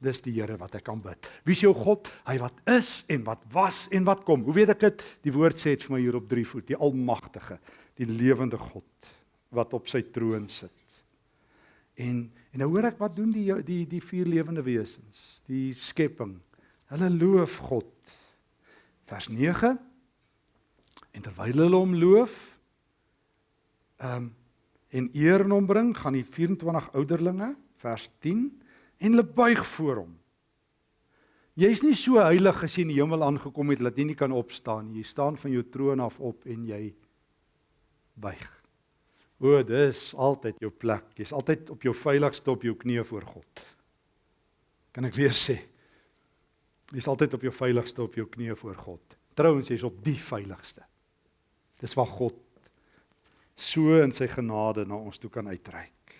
Dis die Here wat ek kan bid. Wie is jou God? Hy wat is en wat was en wat kom. Hoe weet ek dit? Die woord sê dit vir my hier op 3 voet, die almagtige, die lewende God wat op sy troon sit. En en nou hoor ek wat doen die die die vier lewende wesens, die skepping. Hulle loof God vers 9 en terwyl hulle hom loof ehm um, en eer aan hom bring gaan die 24 ouderlinge vers 10 en hulle buig voor hom. Jy's nie so heilig as jy in die hemel aangekom het dat jy nie kan opstaan jy staan van jou troon af op en jy buig. O dis altyd jou plek. Jy's altyd op jou veiligste op jou knieë voor God. Kan ek weer sê Jy's altyd op jou veiligste op jou knieë voor God. Trouwens jy's op die veiligste. Dis waar God so in sy genade na ons toe kan uitreik.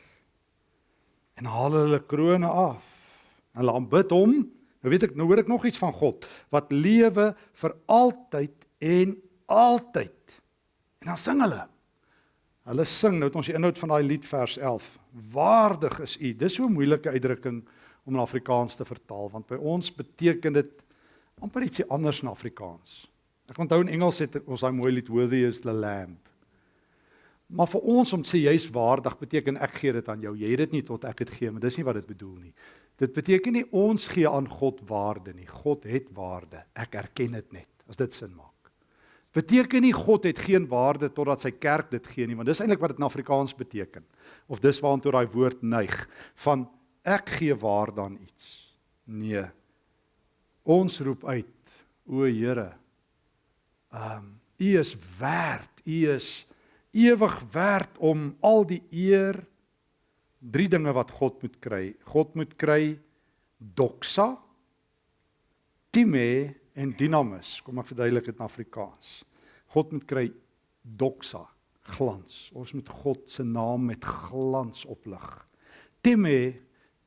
En haal hulle krones af. Hulle aanbid hom. Nou weet ek, nou hoor ek nog iets van God wat lewe vir altyd en altyd. En dan sing hulle. Hulle sing nou het ons die inhoud van daai lied vers 11. Waardig is U. Dis so 'n moeilike uitdrukking om in Afrikaans te vertaal want by ons beteken dit amper ietsie anders in Afrikaans. Ek onthou in Engels het ons daai mooi lied Worthy is the Lamb. Maar vir ons om te sê jy's waardig beteken ek gee dit aan jou. Jy het dit nie tot ek dit gee, maar dis nie wat dit bedoel nie. Dit beteken nie ons gee aan God waarde nie. God het waarde. Ek erken dit net as dit sin maak. Beteken nie God het geen waarde totdat sy kerk dit gee nie, want dis eintlik wat dit in Afrikaans beteken. Of dis waartoe daai woord neig van ek gee waarde aan iets. Nee. Ons roep uit, o Here. Ehm um, U is werd, U is ewig werd om al die eer drie dinge wat God moet kry. God moet kry doxa, time en dynamis. Kom ek verduidelik dit in Afrikaans. God moet kry doxa, glans. Ons moet God se naam met glans oplig. Time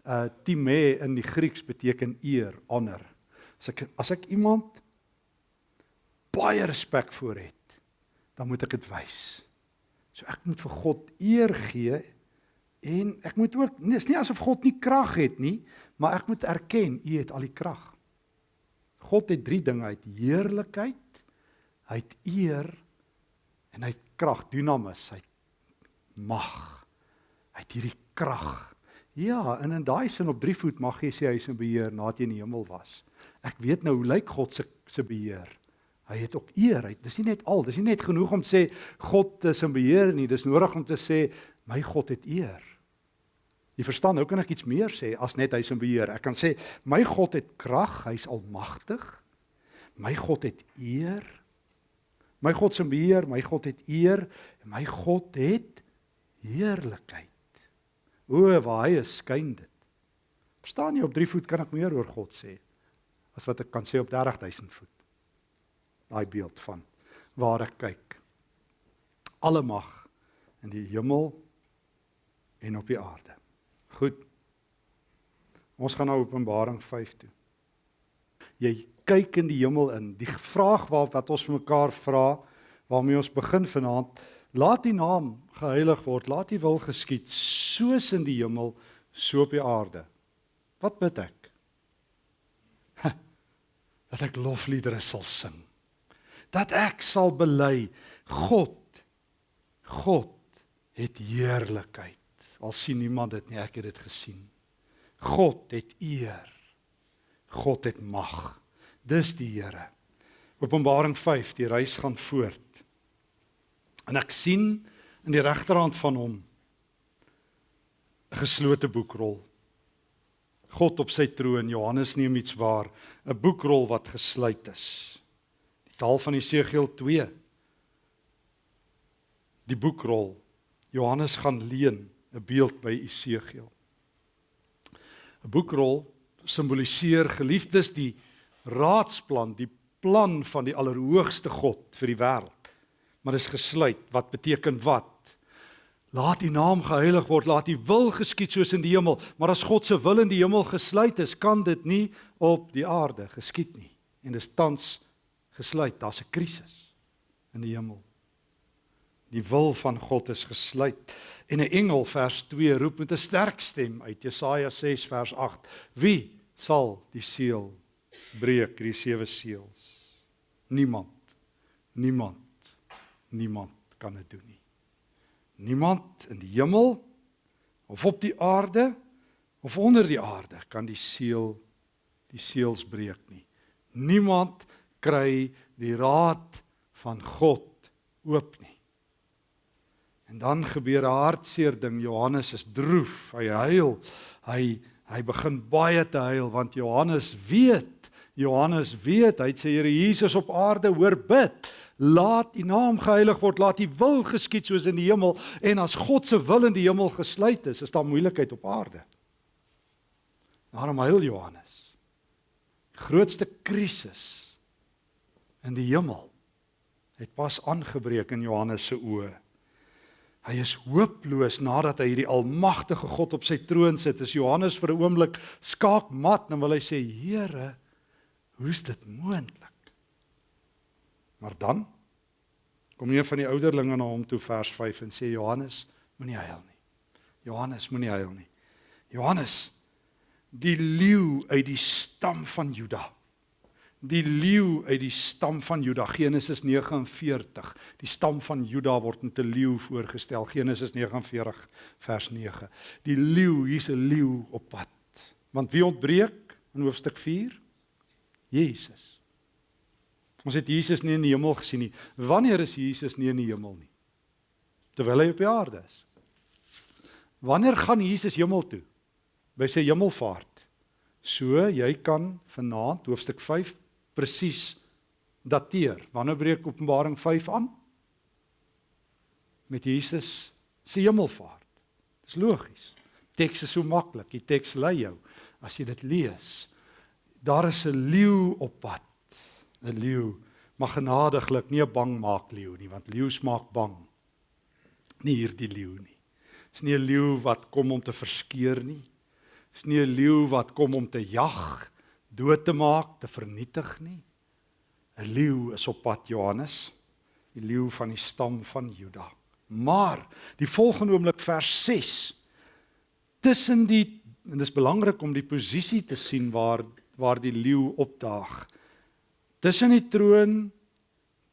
uh time in die Grieks beteken eer, honor. As ek as ek iemand baie respek voor het, dan moet ek dit wys. So ek moet vir God eer gee en ek moet ook dis nie asof God nie krag het nie, maar ek moet erken U het al die krag. God het drie dinge, hy het heerlikheid, hy het eer en hy het krag, dynamis, hy mag. Hy het hierdie krag. Ja, en in daai sin op drie voet mag jy sê hy is in beheer nadat jy in die hemel was. Ek weet nou hoe lyk God se se beheer. Hy het ook eer. Hy dis nie net al, dis nie net genoeg om te sê God is in beheer nie. Dis nodig om te sê my God het eer. Jy verstaan, nou kan ek iets meer sê as net hy's in beheer. Ek kan sê my God het krag, hy's almagtig. My God het eer. My God se beheer, my God het eer en my God het heerlikheid. O, waar hy is, skyn dit. Verstaan jy op 3 voet kan ek meer oor God sê as wat ek kan sê op 30000 voet. Daai beeld van waar ek kyk. Alle mag in die hemel en op die aarde. Goed. Ons gaan nou Openbaring 5 toe. Jy kyk in die hemel in. Die vraag wat wat ons vir mekaar vra waarmee ons begin vanaand, laat die naam geheilig word, laat die wil geskied soos in die hemel, so op die aarde. Wat bid ek? Dat ek lofliedere sal sing. Dat ek sal bely God God het heerlikheid. Al sien niemand dit nie, ek het dit gesien. God het eer. God het mag. Dis die Here. Openbaring 5, die reis gaan voort. En ek sien in die regterhand van hom 'n geslote boekrol. God op sy troon, Johannes neem iets waar, 'n boekrol wat gesluit is. Die taal van Jesegiel 2. Die boekrol. Johannes gaan leen 'n beeld by Jesegiel. 'n Boekrol simboliseer geliefdes die raadsplan, die plan van die allerhoogste God vir die wêreld. Maar is gesluit. Wat beteken wat? Laat die naam geheilig word, laat die wil geskied soos in die hemel. Maar as God se wil in die hemel gesluit is, kan dit nie op die aarde geskied nie. En dis tans gesluit. Daar's 'n krisis in die hemel. Die wil van God is gesluit. En 'n engel vers 2 roep met 'n sterk stem uit Jesaja 6 vers 8: Wie sal die seël breek die sewe seels. Niemand. Niemand. Niemand kan dit doen nie. Niemand in die hemel of op die aarde of onder die aarde kan die seël die seels breek nie. Niemand kry die raad van God oop nie. En dan gebeur 'n hartseer ding. Johannes is droef. Hy huil. Hy hy begin baie te huil want Johannes weet Johannes weet, hy het sê Here Jesus op aarde hoor bid. Laat U naam geheilig word, laat U wil geskied soos in die hemel en as God se wil in die hemel gesluit is, is daar moeilikheid op aarde. Daarom huil Johannes. Die grootste krisis in die hemel het pas aangebreek in Johannes se oë. Hy is hooploos nadat hy hierdie almagtige God op sy troon sit. Is Johannes vir 'n oomblik skaakmat en wil hy sê: "Here, Hoe's dit moontlik? Maar dan kom een van die ouderlinge na hom toe vers 5 en sê Johannes, moenie huil nie. Johannes, moenie huil nie. Johannes, die leeu uit die stam van Juda. Die leeu uit die stam van Juda, Genesis 49. Die stam van Juda word met 'n leeu voorgestel, Genesis 49 vers 9. Die leeu, hier's 'n leeu op pad. Want wie ontbreek in hoofstuk 4? Jesus. Ons het Jesus nie in die hemel gesien nie. Wanneer is Jesus nie in die hemel nie? Terwyl hy op die aarde is. Wanneer gaan Jesus hemel toe? By sy hemelvaart. So jy kan vanaand hoofstuk 5 presies dateer. Wanneer breek Openbaring 5 aan? Met Jesus se hemelvaart. Dis logies. Teks is so maklik. Die teks lei jou as jy dit lees daar is 'n leeu op pad. 'n Leeu mag genadiglik nie 'n bang maak leeu nie, want leeu smaak bang. Nie hierdie leeu nie. Dis nie 'n leeu wat kom om te verskeer nie. Dis nie 'n leeu wat kom om te jag, dood te maak, te vernietig nie. 'n Leeu is op pad Johannes, die leeu van die stam van Juda. Maar die volgende oomblik vers 6 tussen die en dis belangrik om die posisie te sien waar waar die leeu opdaag. Tussen die troon,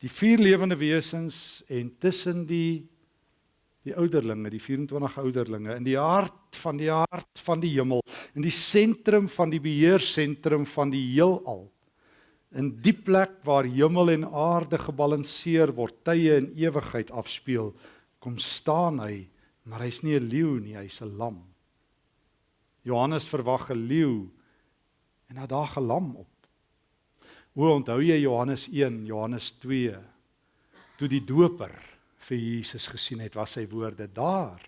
die vier lewende wesens en tussen die Die ouderlinge, die 24 ouderlinge in die hart van die hart van die hemel, in die sentrum van die beheersentrum van die heelal. In die plek waar hemel en aarde gebalanseer word, tye en ewigheid afspeel, kom staan hy, maar hy's nie 'n leeu nie, hy's 'n lam. Johannes verwag 'n leeu en hy daag 'n lam op. Hoe onthou jy Johannes 1, Johannes 2? Toe die doper vir Jesus gesien het, was sy woorde daar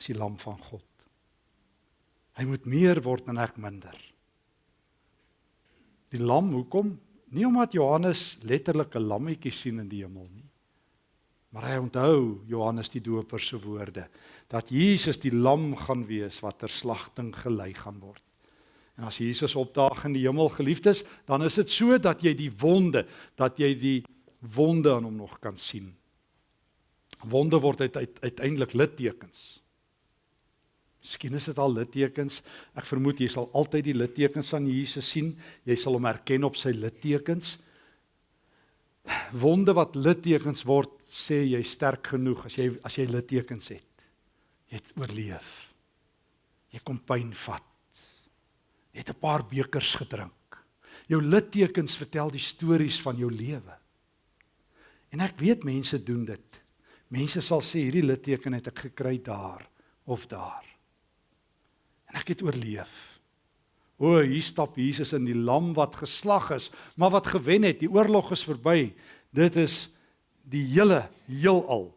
is die lam van God. Hy moet meer word en ek minder. Die lam, hoekom? Nie omdat Johannes letterlik 'n lammetjie sien in die hemel nie. Maar hy onthou Johannes die Doper se woorde dat Jesus die lam gaan wees wat ter slagting gelei gaan word. En as Jesus opdaag in die hemel geliefdes, dan is dit so dat jy die wonde, dat jy die wonde aan hom nog kan sien. Wonde word uit, uit uiteindelik littekens. Miskien is dit al littekens. Ek vermoed jy sal altyd die littekens aan Jesus sien. Jy sal hom herken op sy littekens. Wonde wat littekens word, sê jy sterk genoeg as jy as jy littekens het. Jy het oorleef. Jy kom pyn vat. Het 'n paar bekers gedrink. Jou littekens vertel die stories van jou lewe. En ek weet mense doen dit. Mense sal sê hierdie litteken het ek gekry daar of daar. En ek het oorleef. O, hier stap Jesus in die lam wat geslag is, maar wat gewen het. Die oorlog is verby. Dit is die hele heelal.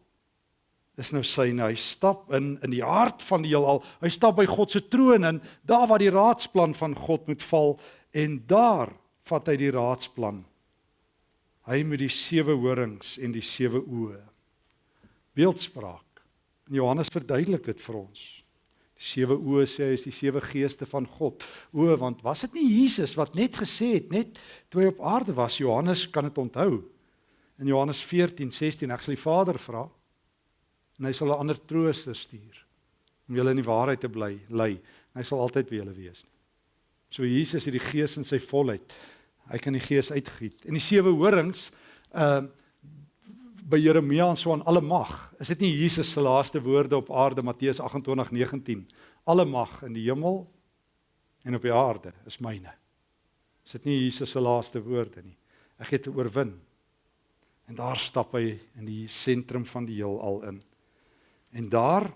Dis nou syne. Hy stap in in die hart van die heelal. Hy stap by God se troon in, daar waar die raadsplan van God moet val en daar vat hy die raadsplan. Hy met die sewe horings en die sewe oë. Beeldspraak. Johannes verduidelik dit vir ons. Die sewe oë sê hy is die sewe geeste van God. O, want was dit nie Jesus wat net gesê het net toe hy op aarde was? Johannes kan dit onthou. In Johannes 14:16 ek sal die Vader vra en hy sal 'n ander trooster stuur om julle in die waarheid te bly lei. Hy sal altyd by julle wees. So Jesus het die Gees in sy volheid. Hy kan die Gees uitgiet. En die sewe horings uh by Jeremia en so aan alle mag. Is dit nie Jesus se laaste woorde op aarde Matteus 28:19? Alle mag in die hemel en op die aarde is myne. Is dit nie Jesus se laaste woorde nie? Ek het oorwin. En daar stap hy in die sentrum van die heelal in. En daar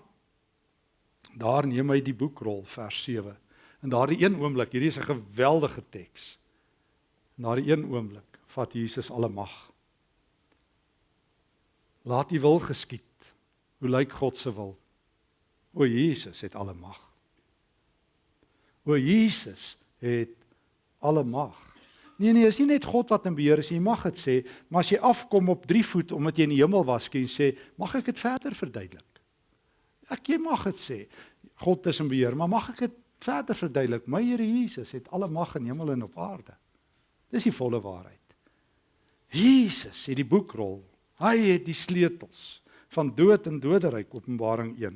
daar neem hy die boekrol vers 7. En daardie een oomblik, hierdie is 'n geweldige teks. In daardie een oomblik vat Jesus alle mag Laat U wil geskied. Hoe lyk God se wil? O Jesus het alle mag. O Jesus het alle mag. Nee nee, is nie net God wat in beheer is, jy mag dit sê, maar as jy afkom op 3 voet omdat jy in die hemel was, kan jy sê, mag ek dit verder verduidelik? Ek jy mag dit sê. God is in beheer, maar mag ek dit verder verduidelik? My Here Jesus het alle mag in hemel en op aarde. Dis die volle waarheid. Jesus het die boekrol Hy het die sleutels van dood en doderyk Openbaring 1.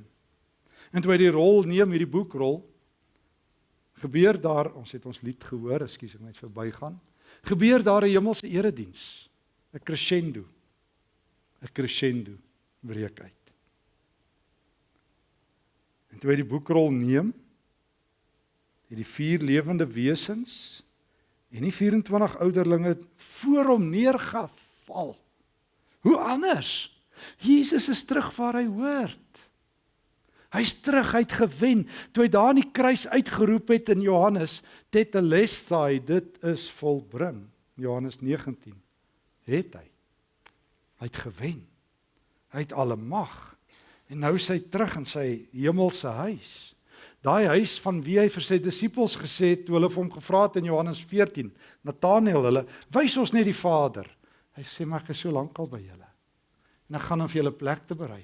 En toe hy die rol neem, hierdie boekrol, gebeur daar, ons het ons lied gehoor, ekskuus ek net verbygaan. Gebeur daar 'n hemelse erediens, 'n crescendo. 'n Crescendo breek uit. En toe hy die boekrol neem, het die vier lewende wesens en die 24 ouderlinge voor hom neergeval. Hoe anders? Jesus is terug waar hy hoort. Hy's terug, hy't gewen. Toe hy daar aan die kruis uitgeroep het in Johannes, tetelestai, dit is volbring. Johannes 19. Het hy. Hy't gewen. Hy't alle mag. En nou is hy terug in sy hemelse huis. Daai huis van wie hy vir sy disippels gesê het toe hulle vir hom gevra het in Johannes 14, Nataneel hulle, wys ons net die Vader. Hy sê maar ek is so lank al by julle. En ek gaan om vir julle plek te berei.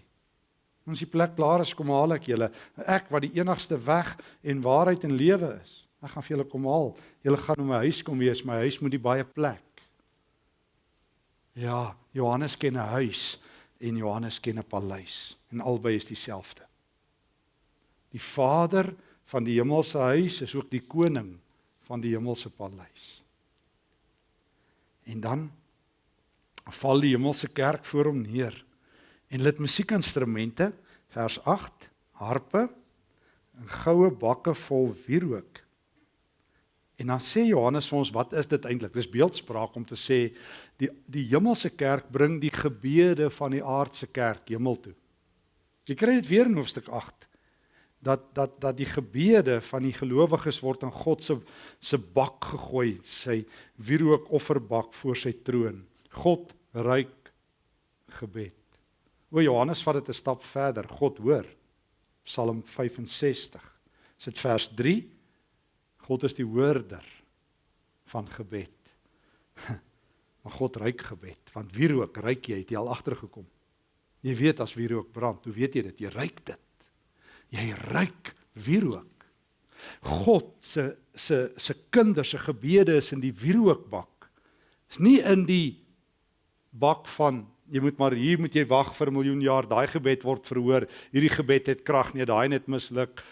Ons die plek klaar is, kom haal ek julle. Ek wat die enigste weg en waarheid en lewe is. Ek gaan vir julle kom haal. Julle gaan in my huis kom wees. My huis moet die baie plek. Ja, Johannes ken 'n huis en Johannes ken 'n paleis en albei is dieselfde. Die Vader van die hemelse huis is ook die koning van die hemelse paleis. En dan val die hemelse kerk voor hom neer En hulle het musiekinstrumente, vers 8, harpe en goue bakke vol wierook. En dan sê Johannes vir ons, wat is dit eintlik? Dis beeldspraak om te sê die die hemelse kerk bring die gebede van die aardse kerk hemel toe. Jy kry dit weer in hoofstuk 8 dat dat dat die gebede van die gelowiges word in God se se bak gegooi, sy wierook offerbak voor sy troon. God ruik gebed. O Johannes vat dit 'n stap verder. God hoor. Psalm 65. Sit vers 3. God is die hoorder van gebed. Maar God ruik gebed, want wierook ruik jy, het jy al agtergekom. Jy weet as wierook brand, hoe weet jy dit? Jy ruik dit. Jy ruik wierook. God se se se kinders se gebede is in die wierookbak. Is nie in die bak van jy moet maar hier moet jy wag vir 'n miljoen jaar, daai gebed word verhoor. Hierdie gebed het krag nie, daai net misluk.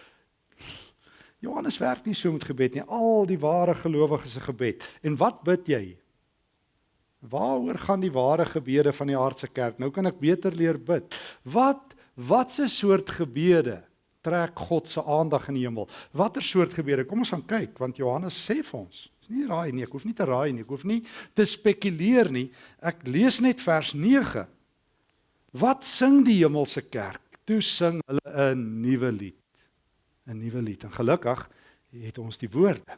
Johannes werk nie so met gebed nie. Al die ware gelowiges se gebed. En wat bid jy? Waaroor gaan die ware gebede van die aardse kerk? Nou kan ek beter leer bid. Wat watse soort gebede trek God se aandag in die hemel? Watter soort gebede? Kom ons gaan kyk want Johannes sê vir ons. Dis nie raai nie. Ek hoef nie te raai nie. Ek hoef nie te spekuleer nie. Ek lees net vers 9. Wat sing die hemelse kerk? Toe sing hulle 'n nuwe lied. 'n Nuwe lied. En gelukkig het ons die woorde.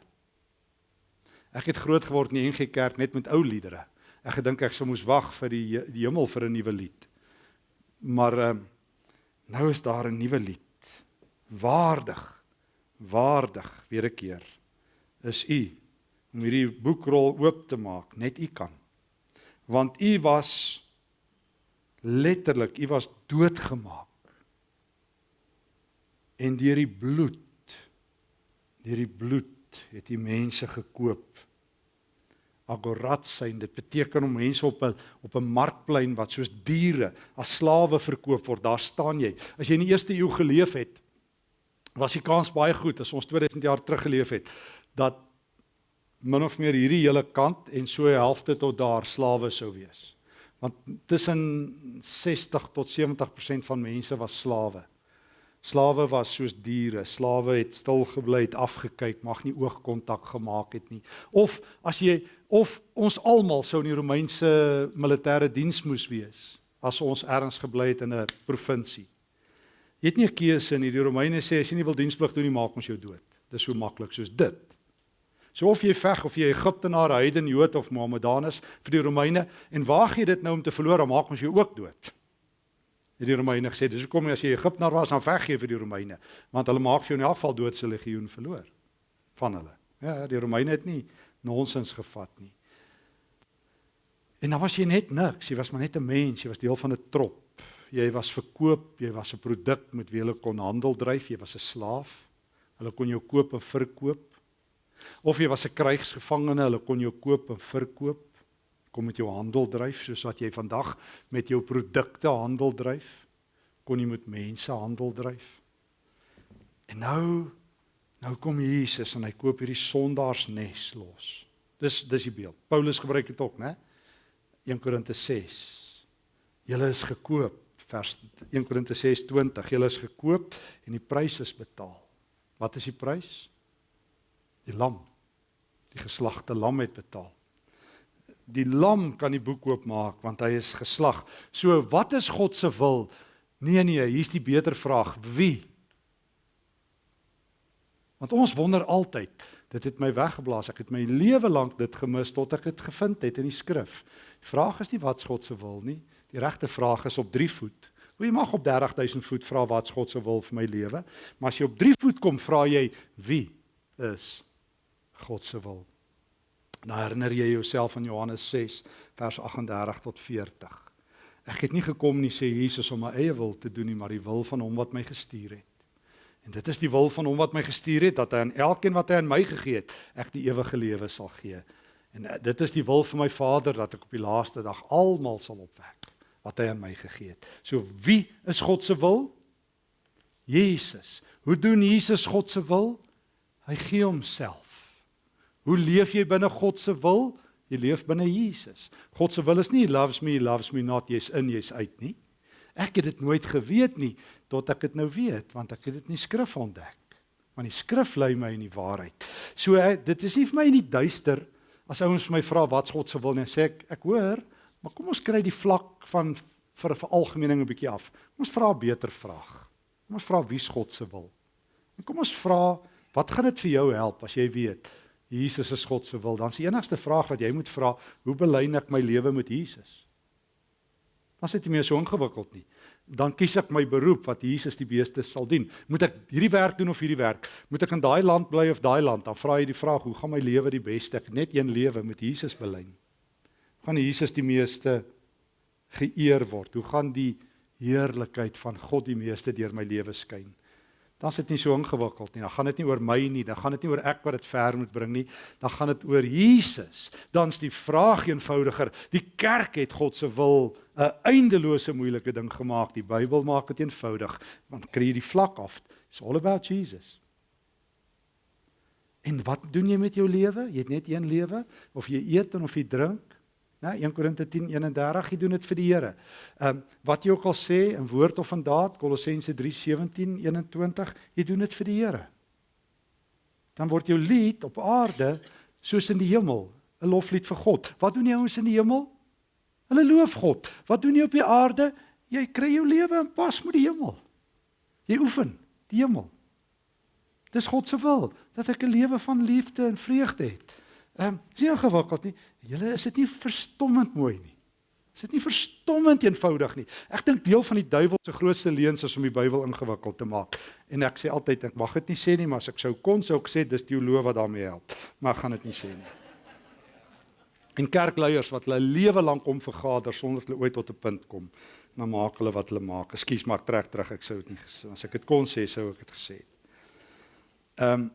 Ek het groot geword in die NG Kerk net met ou liedere. Ek gedink ek sou moes wag vir die die hemel vir 'n nuwe lied. Maar ehm um, nou is daar 'n nuwe lied. Waardig. Waardig weer 'n keer. Is u om hierdie boekrol oop te maak, net u kan. Want u was letterlik, u was doodgemaak. En deur die bloed deur die bloed het die mense gekoop agorat sein. Dit beteken om mense op 'n op 'n markplein wat soos diere as slawe verkoop word. Daar staan jy. As jy in die eerste eeu geleef het, was die kans baie goed as ons 2000 jaar terug geleef het dat min of meer hierdie hele kant en so 'n helfte tot daar slawe sou wees. Want tussen 60 tot 70% van mense was slawe. Slawe was soos diere. Slawe het stil gebly, het afgekyk, mag nie oogkontak gemaak het nie. Of as jy of ons almal sou in die Romeinse militêre diens moes wees as ons ergens gebly het in 'n provinsie. Jy het nie 'n keuse nie. Die Romeine sê as jy nie wil diensplig doen nie, maak ons jou dood. Dis so maklik soos dit. So of jy veg of jy Egiptenaar, heiden, Jood of Mohammedanus vir die Romeine en waag jy dit nou om te verloor, dan maak ons jou ook dood het die Romeine gesê dis hoekom as jy Egiptenaar was dan veg jy vir die Romeine want hulle maak vir jou in elk geval dood se legioen verloor van hulle. Ja, die Romeine het nie nonsens gevat nie. En dan was jy net niks, jy was maar net 'n mens, jy was deel van 'n trop. Jy was verkoop, jy was 'n produk met wie hulle kon handel dryf, jy was 'n slaaf. Hulle kon jou koop en verkoop. Of jy was 'n krygsgevangene, hulle kon jou koop en verkoop kom met jou handel dryf soos wat jy vandag met jou produkte handel dryf kon jy met mense handel dryf. En nou nou kom Jesus en hy koop hierdie sondaarsnes los. Dis dis die beeld. Paulus gebruik dit ook né? 1 Korinte 6 julle is gekoop vers 1 Korinte 6:20 julle is gekoop en die prys is betaal. Wat is die prys? Die lam. Die geslagte lam het betaal die lam kan die boek oopmaak want hy is geslag. So wat is God se wil? Nee nee, hier's die beter vraag. Wie? Want ons wonder altyd. Dit het my weggeblaas. Ek het my lewe lank dit gemis tot ek dit gevind het in die skrif. Die vraag is nie wat God se wil nie. Die regte vraag is op 3 voet. Hoe jy mag op 30000 voet vra wat God se wil vir my lewe, maar as jy op 3 voet kom, vra jy wie is God se wil? Nou herinner jy jouself aan Johannes 6 vers 38 tot 40. Ek het nie gekom nie sê Jesus om my eie wil te doen nie, maar die wil van hom wat my gestuur het. En dit is die wil van hom wat my gestuur het dat hy aan elkeen wat hy aan my gegee het, ek die ewige lewe sal gee. En eh, dit is die wil van my Vader dat ek op die laaste dag almal sal opwek wat hy aan my gegee het. So wie is God se wil? Jesus. Hoe doen Jesus God se wil? Hy gee homself. Hoe leef jy binne God se wil? Jy leef binne Jesus. God se wil is nie loves me, loves me not, jy's in, jy's uit nie. Ek het dit nooit geweet nie tot ek dit nou weet, want ek het dit in die skrif ontdek. Want die skrif lei my in die waarheid. So ek, dit is nie vir my in die duister as ouens vir my vra wat God se wil nie, sê ek ek hoor, maar kom ons kry die vlak van vir 'n veralgemening 'n bietjie af. Kom ons vra 'n beter vraag. Kom ons vra wie's God se wil? En kom ons vra, wat gaan dit vir jou help as jy weet Jesus is God se wil? Dan is die enigste vraag wat jy moet vra, hoe belyn ek my lewe met Jesus? Dan sit jy meer so ingewikkeld nie. Dan kies ek my beroep wat Jesus die beste sal dien. Moet ek hierdie werk doen of hierdie werk? Moet ek in daai land bly of daai land? Dan vra jy die vraag, hoe gaan my lewe die beste? Ek net een lewe met Jesus belyn. Gaan Jesus die meeste geëer word? Hoe gaan die heerlikheid van God die meeste deur my lewe skyn? Dan is dit nie so ingewikkeld nie. Dan gaan dit nie oor my nie, dan gaan dit nie oor ek wat dit ver moet bring nie. Dan gaan dit oor Jesus. Dan's die vraag eenvoudiger. Die kerk het God se wil 'n eindelose moeilike ding gemaak. Die Bybel maak dit eenvoudig. Want kry jy die vlak af. It's all about Jesus. En wat doen jy met jou lewe? Jy het net een lewe of jy eet en of jy drink? Né? 1 Korinte 10:31, jy doen dit vir die Here. Ehm um, wat jy ook al sê in woord of in daad, Kolossense 3:17-21, jy doen dit vir die Here. Dan word jou lied op aarde soos in die hemel, 'n loflied vir God. Wat doen die ouens in die hemel? Hulle loof God. Wat doen jy op die aarde? Jy kry jou lewe in pas met die hemel. Jy oefen die hemel. Dis God se wil dat ek 'n lewe van liefde en vreugde het. Ehm, um, nie ingewikkeld nie. Julle is dit nie verstommend mooi nie. Is dit nie verstommend eenvoudig nie. Ek dink deel van die duiwel se grootste leuns is om die Bybel ingewikkeld te maak. En ek sê altyd ek mag dit nie sê nie, maar as ek sou kon sou ek sê dis teoloog wat daarmee help. Maar ek gaan dit nie sê nie. En kerkleiers wat hulle lewe lank om vergader sonder hulle ooit tot 'n punt kom, dan maak hulle wat hulle maak. Ekskuus, maar ek trek terug. Ek sou dit nie gesê as ek dit kon sê sou ek dit gesê het. Ehm um,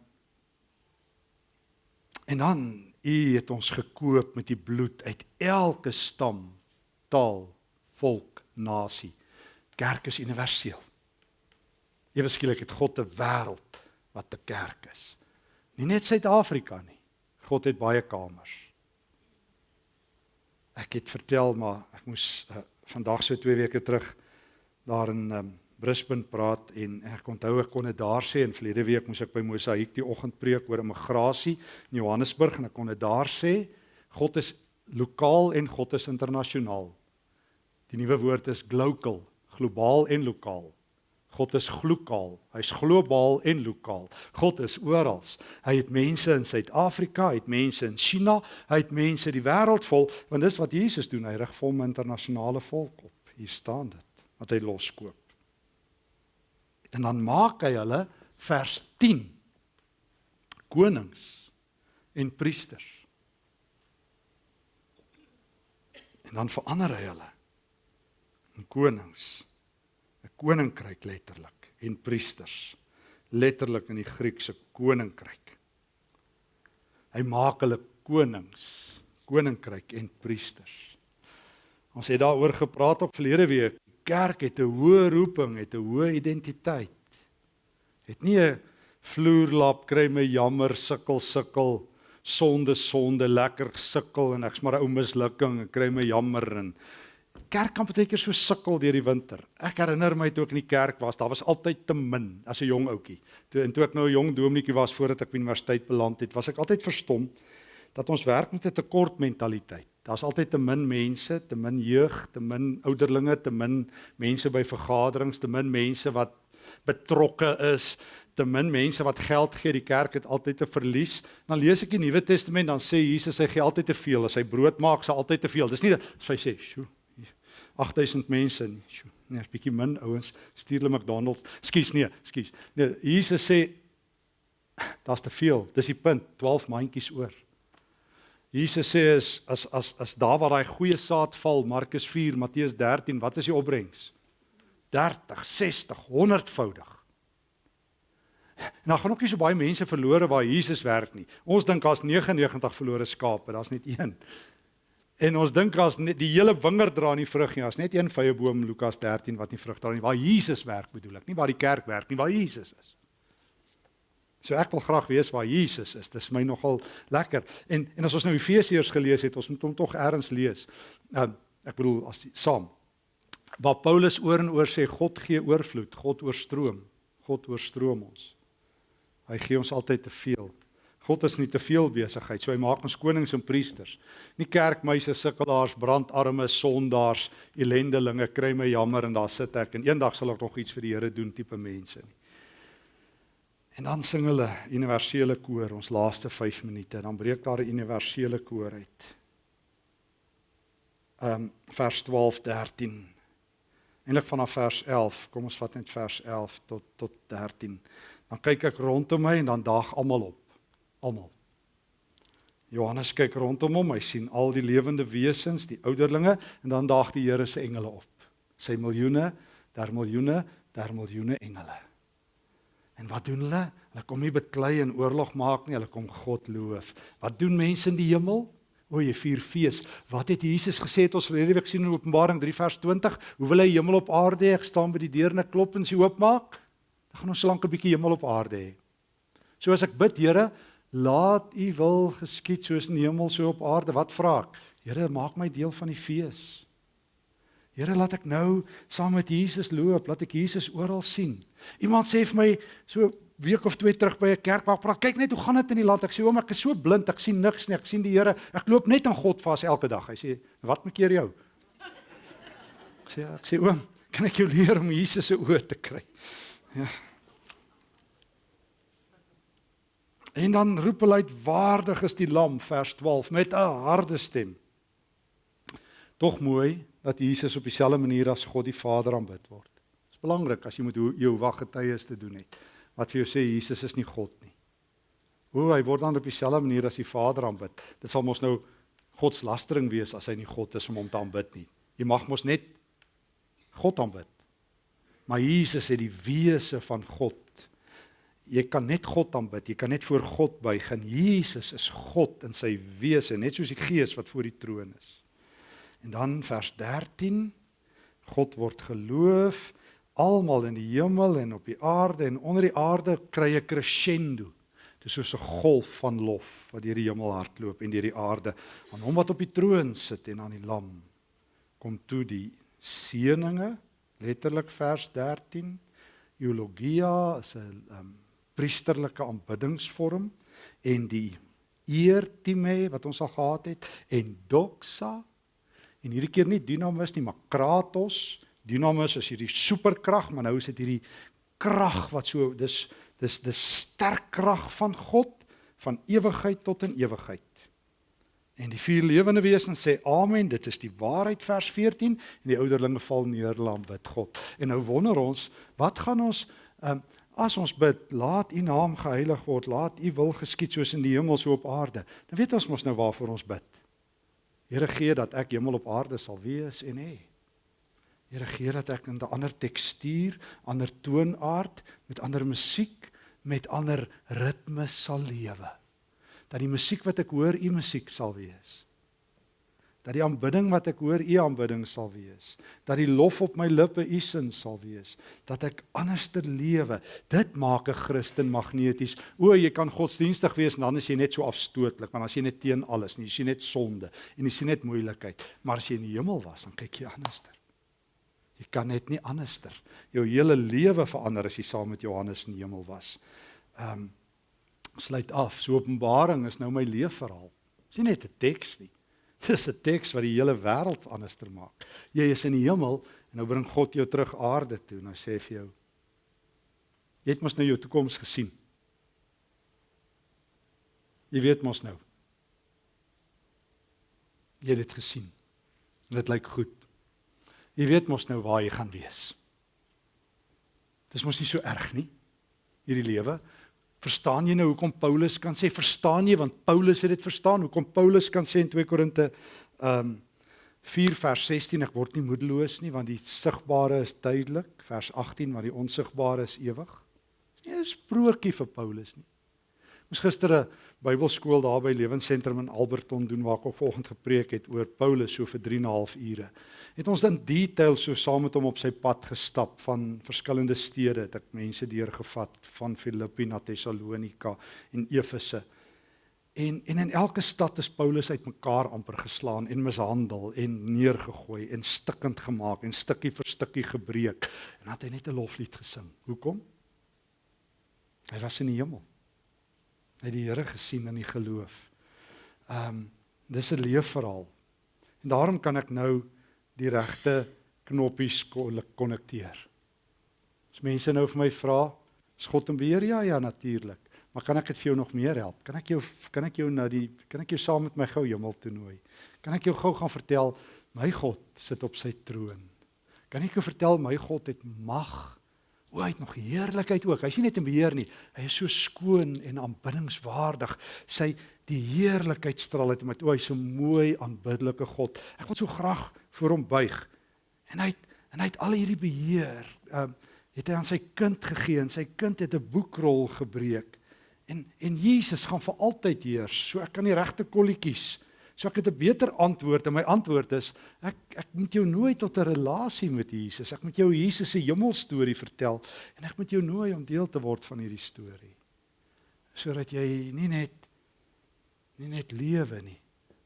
En dan U het ons gekoop met die bloed uit elke stam, taal, volk, nasie. Kerk is universeel. Ewe skielik het God 'n wêreld wat 'n kerk is. Nie net Suid-Afrika nie. God het baie kamers. Ek het vertel maar ek moes uh, vandag so 2 weke terug daar in um, Brisbane praat en ek onthou ek kon dit daar sê en verlede week moes ek by Mosaïek die oggend preek oor immigrasie in Johannesburg en ek kon dit daar sê God is lokaal en God is internasionaal. Die nuwe woord is global, globaal en lokaal. God is glokaal, hy's globaal en lokaal. God is oral. Hy het mense in Suid-Afrika, hy het mense in China, hy het mense die wêreld vol, want dis wat Jesus doen, hy rig vir hom internasionale volk op. Hier staan dit, wat hy loskoop. En dan maak hy hulle vers 10 konings en priesters. En dan verander hy hulle in konings, 'n koninkryk letterlik en priesters letterlik in die Griekse koninkryk. Hy maak hulle konings, koninkryk en priesters. Ons het daaroor gepraat op verlede week kerk het 'n hoë roeping, het 'n hoë identiteit. Het nie 'n vloerlap kry my jammer sukkel sukkel sonde sonde lekker sukkel en ek's maar 'n ou mislukking en kry my jammer en kerk kan baie keer so sukkel deur die winter. Ek herinner my toe ek in die kerk was, daar was altyd te min as 'n jong ouetjie. Toe en toe ek nou 'n jong dominee was voordat ek by universiteit beland het, was ek altyd verstom dat ons werk met 'n tekort mentaliteit. Daar's altyd te min mense, te min jeug, te min ouderlinge, te min mense by vergaderings, te min mense wat betrokke is, te min mense wat geld gee. Die kerk het altyd te verlies. Dan lees ek die Nuwe Testament, dan sê Jesus hy gee altyd te veel. As hy brood maak, sal altyd te veel. Dis nie as hy sê, "Sjoe, 8000 mense nie. Sjoe, nee, 'n bietjie min ouens stuur hulle McDonald's. Skus nee, skus. Nee, Jesus sê daar's te veel. Dis die punt. 12 mandjies oor. Jesus sê is as as as daar waar daai goeie saad val, Markus 4, Matteus 13, wat is die opbrengs? 30, 60, 100voudig. En dan gaan ook nie so baie mense verlore waar Jesus werk nie. Ons dink daar's 99 verlore skape, daar's net een. En ons dink as die hele wingerd dra nie vrug nie, as net een vrye boom Lukas 13 wat nie vrug dra nie, waar Jesus werk bedoel ek, nie waar die kerk werk nie, waar Jesus is. So ek wil graag weet waar Jesus is. Dit is my nogal lekker. En en as ons nou Efesiërs gelees het, ons moet hom tog eers lees. Ehm uh, ek bedoel as die, saam. waar Paulus oor en oor sê God gee oorvloed, God oorstroom, God oorstroom ons. Hy gee ons altyd te veel. God is nie te veel besigheid, so hy maak ons konings en priesters. Nie kerkmeise, sukkelaars, brandarmes, sondaars, ellendelinge, kry my jammer en daar sit ek en eendag sal ek nog iets vir die Here doen tipe mense nie. En dan sing hulle universele koor ons laaste 5 minute, dan breek daar 'n universele koor uit. Ehm um, vers 12 13. Eindelik vanaf vers 11, kom ons vat net vers 11 tot tot 13. Dan kyk ek rondom my en dan daag almal op almal. Johannes kyk rondom hom, hy sien al die lewende wesens, die ouderlinge en dan daag die Here se engele op. Sy miljoene, daar miljoene, daar miljoene engele. En wat doen hulle? Hulle kom nie beklei en oorlog maak nie, hulle kom God loof. Wat doen mense in die hemel? O, jy vier fees. Wat het Jesus gesê het ons verlede week sien in Openbaring 3 vers 20? Hoe wil hy hemel op aarde hê? Ek staan by die deur en ek klop en sy oopmaak. Dan gaan ons so lank 'n bietjie hemel op aarde hê. So as ek bid, Here, Laat u wil geskied soos in die hemel so op aarde. Wat vra ek? Here, maak my deel van die fees. Here, laat ek nou saam met Jesus loop, laat ek Jesus oral sien. Iemand sê vir my so week of twee terug by 'n kerk waar praat, kyk net hoe gaan dit in die land. Ek sê oom, ek is so blind, ek sien niks nie. Ek sien die Here. Ek loop net aan God vas elke dag. Hy sê, "Wat maak jou?" Ek sê, ek sê oom, kan ek jou leer om Jesus se oë te kry? Ja. En dan roep hulle uit waardig is die lam vers 12 met 'n harde stem. Tog mooi dat Jesus op dieselfde manier as God die Vader aanbid word. Belangrik as jy met jou wag getuies te doen het. Wat vir jou sê Jesus is nie God nie. Hoe hy word dan op dieselfde manier as die Vader aanbid. Dit sal mos nou God se lastering wees as hy nie God is om hom te aanbid nie. Jy mag mos net God aanbid. Maar Jesus het die wese van God jy kan net God aanbid. Jy kan net voor God buig. En Jesus is God in sy wese, net soos die Gees wat voor die troon is. En dan vers 13 God word geloof almal in die hemel en op die aarde en onder die aarde kry 'n crescendo. Dit is soos 'n golf van lof wat deur die hemel hardloop en deur die aarde aan hom wat op die troon sit en aan die lam. Kom toe die seëninge letterlik vers 13 eulogia is 'n um, priesterlike aanbiddingsvorm en die eertime wat ons al gehad het en doxa en hierdie keer nie dynamis nie maar kratos dynamis is hierdie superkrag maar nou is dit hierdie krag wat so dis dis dis sterk krag van God van ewigheid tot in ewigheid en die vier lewende wesens sê amen dit is die waarheid vers 14 en die ouderlinge val neer lam bid God en nou wonder ons wat gaan ons um, As ons bid, laat U naam geheilig word, laat U wil geskied soos in die hemel so op aarde. Dan weet ons mos nou waarvoor ons bid. Here gee dat ek hemel op aarde sal wees en hê. Here gee dat ek in 'n ander tekstuur, ander toonaard, met ander musiek, met ander ritmes sal lewe. Dat die musiek wat ek hoor, U musiek sal wees. Dat die aanbidding wat ek hoor u aanbidding sal wees. Dat die lof op my lippe u sin sal wees. Dat ek anderster lewe dit maak 'n Christen magneties. O jy kan godsdienstig wees en dan is jy net so afstootlik want as jy net teen alles nie jy sien net sonde en jy sien net moeilikheid. Maar as jy in die hemel was dan kyk jy anderster jy kan net nie anderster jou hele lewe verander as jy saam met Johannes in die hemel was ehm um, sluit af so openbaring is nou my leefverhaal is nie net 'n teks nie Dis 'n teks wat die hele wêreld anderster maak. Jy is in die hemel en nou bring God jou terug aarde toe. Nou sê vir jou Jy het mos nou jou toekoms gesien. Jy weet mos nou. Jy het dit gesien. Dit lyk goed. Jy weet mos nou waar jy gaan wees. Dis mos nie so erg nie hierdie lewe. Verstaan jy nou hoekom Paulus kan sê verstaan jy want Paulus het dit verstaan hoekom Paulus kan sê in 2 Korinte um 4 vers 16 ek word nie moedeloos nie want die sigbare is duidelik vers 18 maar die onsigbare is ewig. Dis nie 'n sprokie vir Paulus nie. Ons gister 'n Bybelskool daar by Lewensentrum in Alberton doen waar ek ook volgens gepreek het oor Paulus so vir 3 en 'n half ure. Het ons dan detail so saam met hom op sy pad gestap van verskillende stede, het ek mense deurgevat van Filippi na Tessalonika en Efese. En en in elke stad is Paulus uitmekaar amper geslaan en mishandel en neergegooi en stikkend gemaak en stukkie vir stukkie gebreek. En dan het hy net 'n loflied gesing. Hoekom? Hy was in die hemel. Hy het die Here gesien in die geloof. Ehm um, dis 'n leefverhaal. En daarom kan ek nou die regte knoppies konnekteer. As mense nou vir my vra, is God in beheer? Ja, ja, natuurlik. Maar kan ek dit vir jou nog meer help? Kan ek jou kan ek jou na die kan ek jou saam met my gou hemel toe nooi? Kan ek jou gou gaan vertel my God sit op sy troon? Kan ek jou vertel my God het mag? O, hy het nog heerlikheid ook. Hy's nie net in beheer nie. Hy is so skoon en aanbiddingswaardig. Sy die heerlikheid straal uit hom uit. O, hy's so mooi aanbiddelike God. Ek wil so graag voor hom buig. En hy het, en hy het al hierdie beheer. Ehm uh, het hy aan sy kind gegee en sy kind het 'n boekrol gebreek. En en Jesus gaan vir altyd heers. So ek kan die regte kolletjies. So ek het 'n beter antwoord en my antwoord is ek ek moet jou nooi tot 'n relasie met Jesus. Ek moet jou Jesus se hemelstorie vertel en ek moet jou nooi om deel te word van hierdie storie. Sodat jy nie net nie net lewe nie,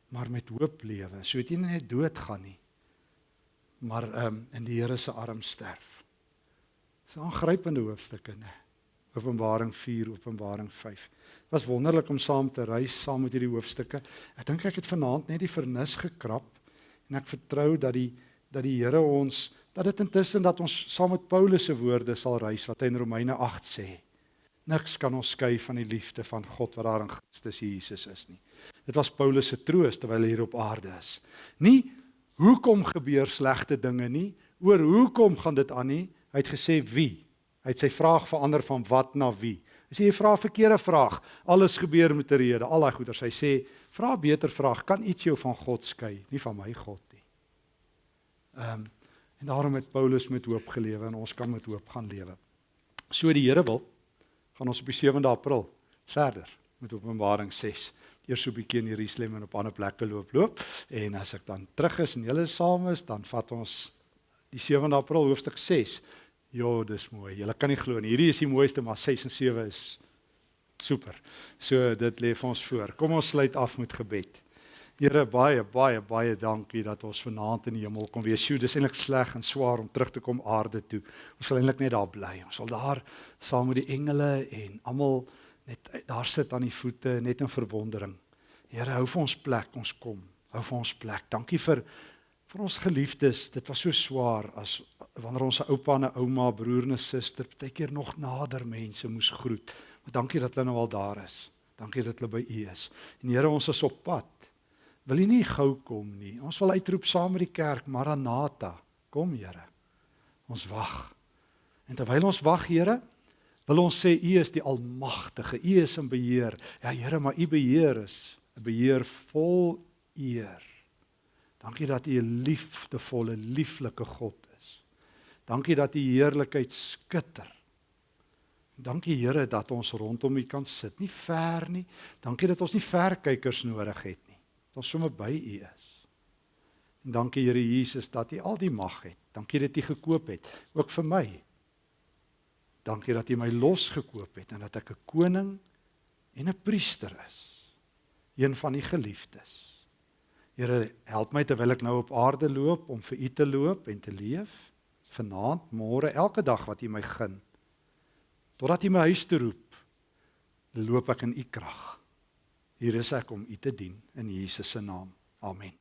maar met hoop lewe. So jy nie net doodgaan nie, maar um, in die Here se arms sterf. Dis 'n aangrypende hoofstukke, né? Openbaring 4, Openbaring 5. Was wonderlik om saam te reis saam met hierdie hoofstukke. Ek dink ek het vanaand net die vernis gekrap en ek vertrou dat die dat die Here ons dat dit intussen dat ons saam met Paulus se woorde sal reis wat hy in Romeine 8 sê. Niks kan ons skei van die liefde van God wat daar in Christus Jesus is nie. Dit was Paulus se troos terwyl hy hier op aarde is. Nie hoekom gebeur slegte dinge nie, oor hoekom gaan dit aan nie, Hy het gesê wie? Hy het sy vraag verander van wat na wie. As jy 'n vraag verkeerde vraag, alles gebeur met 'n rede, al daai goeters. Hy sê, vra 'n beter vraag, kan iets jou van God skei, nie van my God nie. Ehm um, en daarom het Paulus met hoop gelewe en ons kan met hoop gaan lewe. So die Here wil gaan ons op die 7de April verder met Openbaring 6 eers so 'n bietjie in Jerusalem en op ander plekke loop loop en as ek dan terug is en julle saam is, dan vat ons die 7de April hoofstuk 6 Ja, dis mooi. Jy kan nie glo nie. Hierdie is die mooiste, maar 6 en 7 is super. So dit lê vir ons voor. Kom ons sluit af met gebed. Here, baie baie baie dankie dat ons vanaand in die hemel kon wees. Sjoe, dis eintlik sleg en swaar om terug te kom aarde toe. Ons sal eintlik net daar bly. Ons sal daar saam met die engele en almal net daar sit aan die voete net in verwondering. Here, hou vir ons plek, ons kom. Hou vir ons plek. Dankie vir vir ons geliefdes. Dit was so swaar as wanneer ons 'n oupa en 'n ouma, broer en 'n suster baie keer nog nader mense moes groet. Maar dankie dat hulle nou al daar is. Dankie dat hulle by U is. En Here, ons is op pad. Wil U nie gou kom nie? Ons wil uitroep saam met die kerk Maranatha. Kom Here. Ons wag. En terwyl ons wag, Here, wil ons sê U is die almagtige. U is in beheer. Ja Here, maar U beheer is 'n beheer vol eer. Dankie dat U 'n liefdevolle, lieflike God Dankie dat u heerlikheid skitter. Dankie Here dat ons rondom u kan sit, nie ver nie. Dankie dat ons nie verkykers nodig het nie. Dat ons sommer by u is. En dankie Here Jesus dat u al die mag het. Dankie dat u gekoop het ook vir my. Dankie dat u my losgekoop het en dat ek 'n koning en 'n priester is. Een van die geliefdes. Here, help my terwyl ek nou op aarde loop om vir u te loop en te leef vanaand, môre, elke dag wat U my gun. Totdat U my huis toe roep, loop ek in U krag. Hier is ek om U te dien in Jesus se naam. Amen.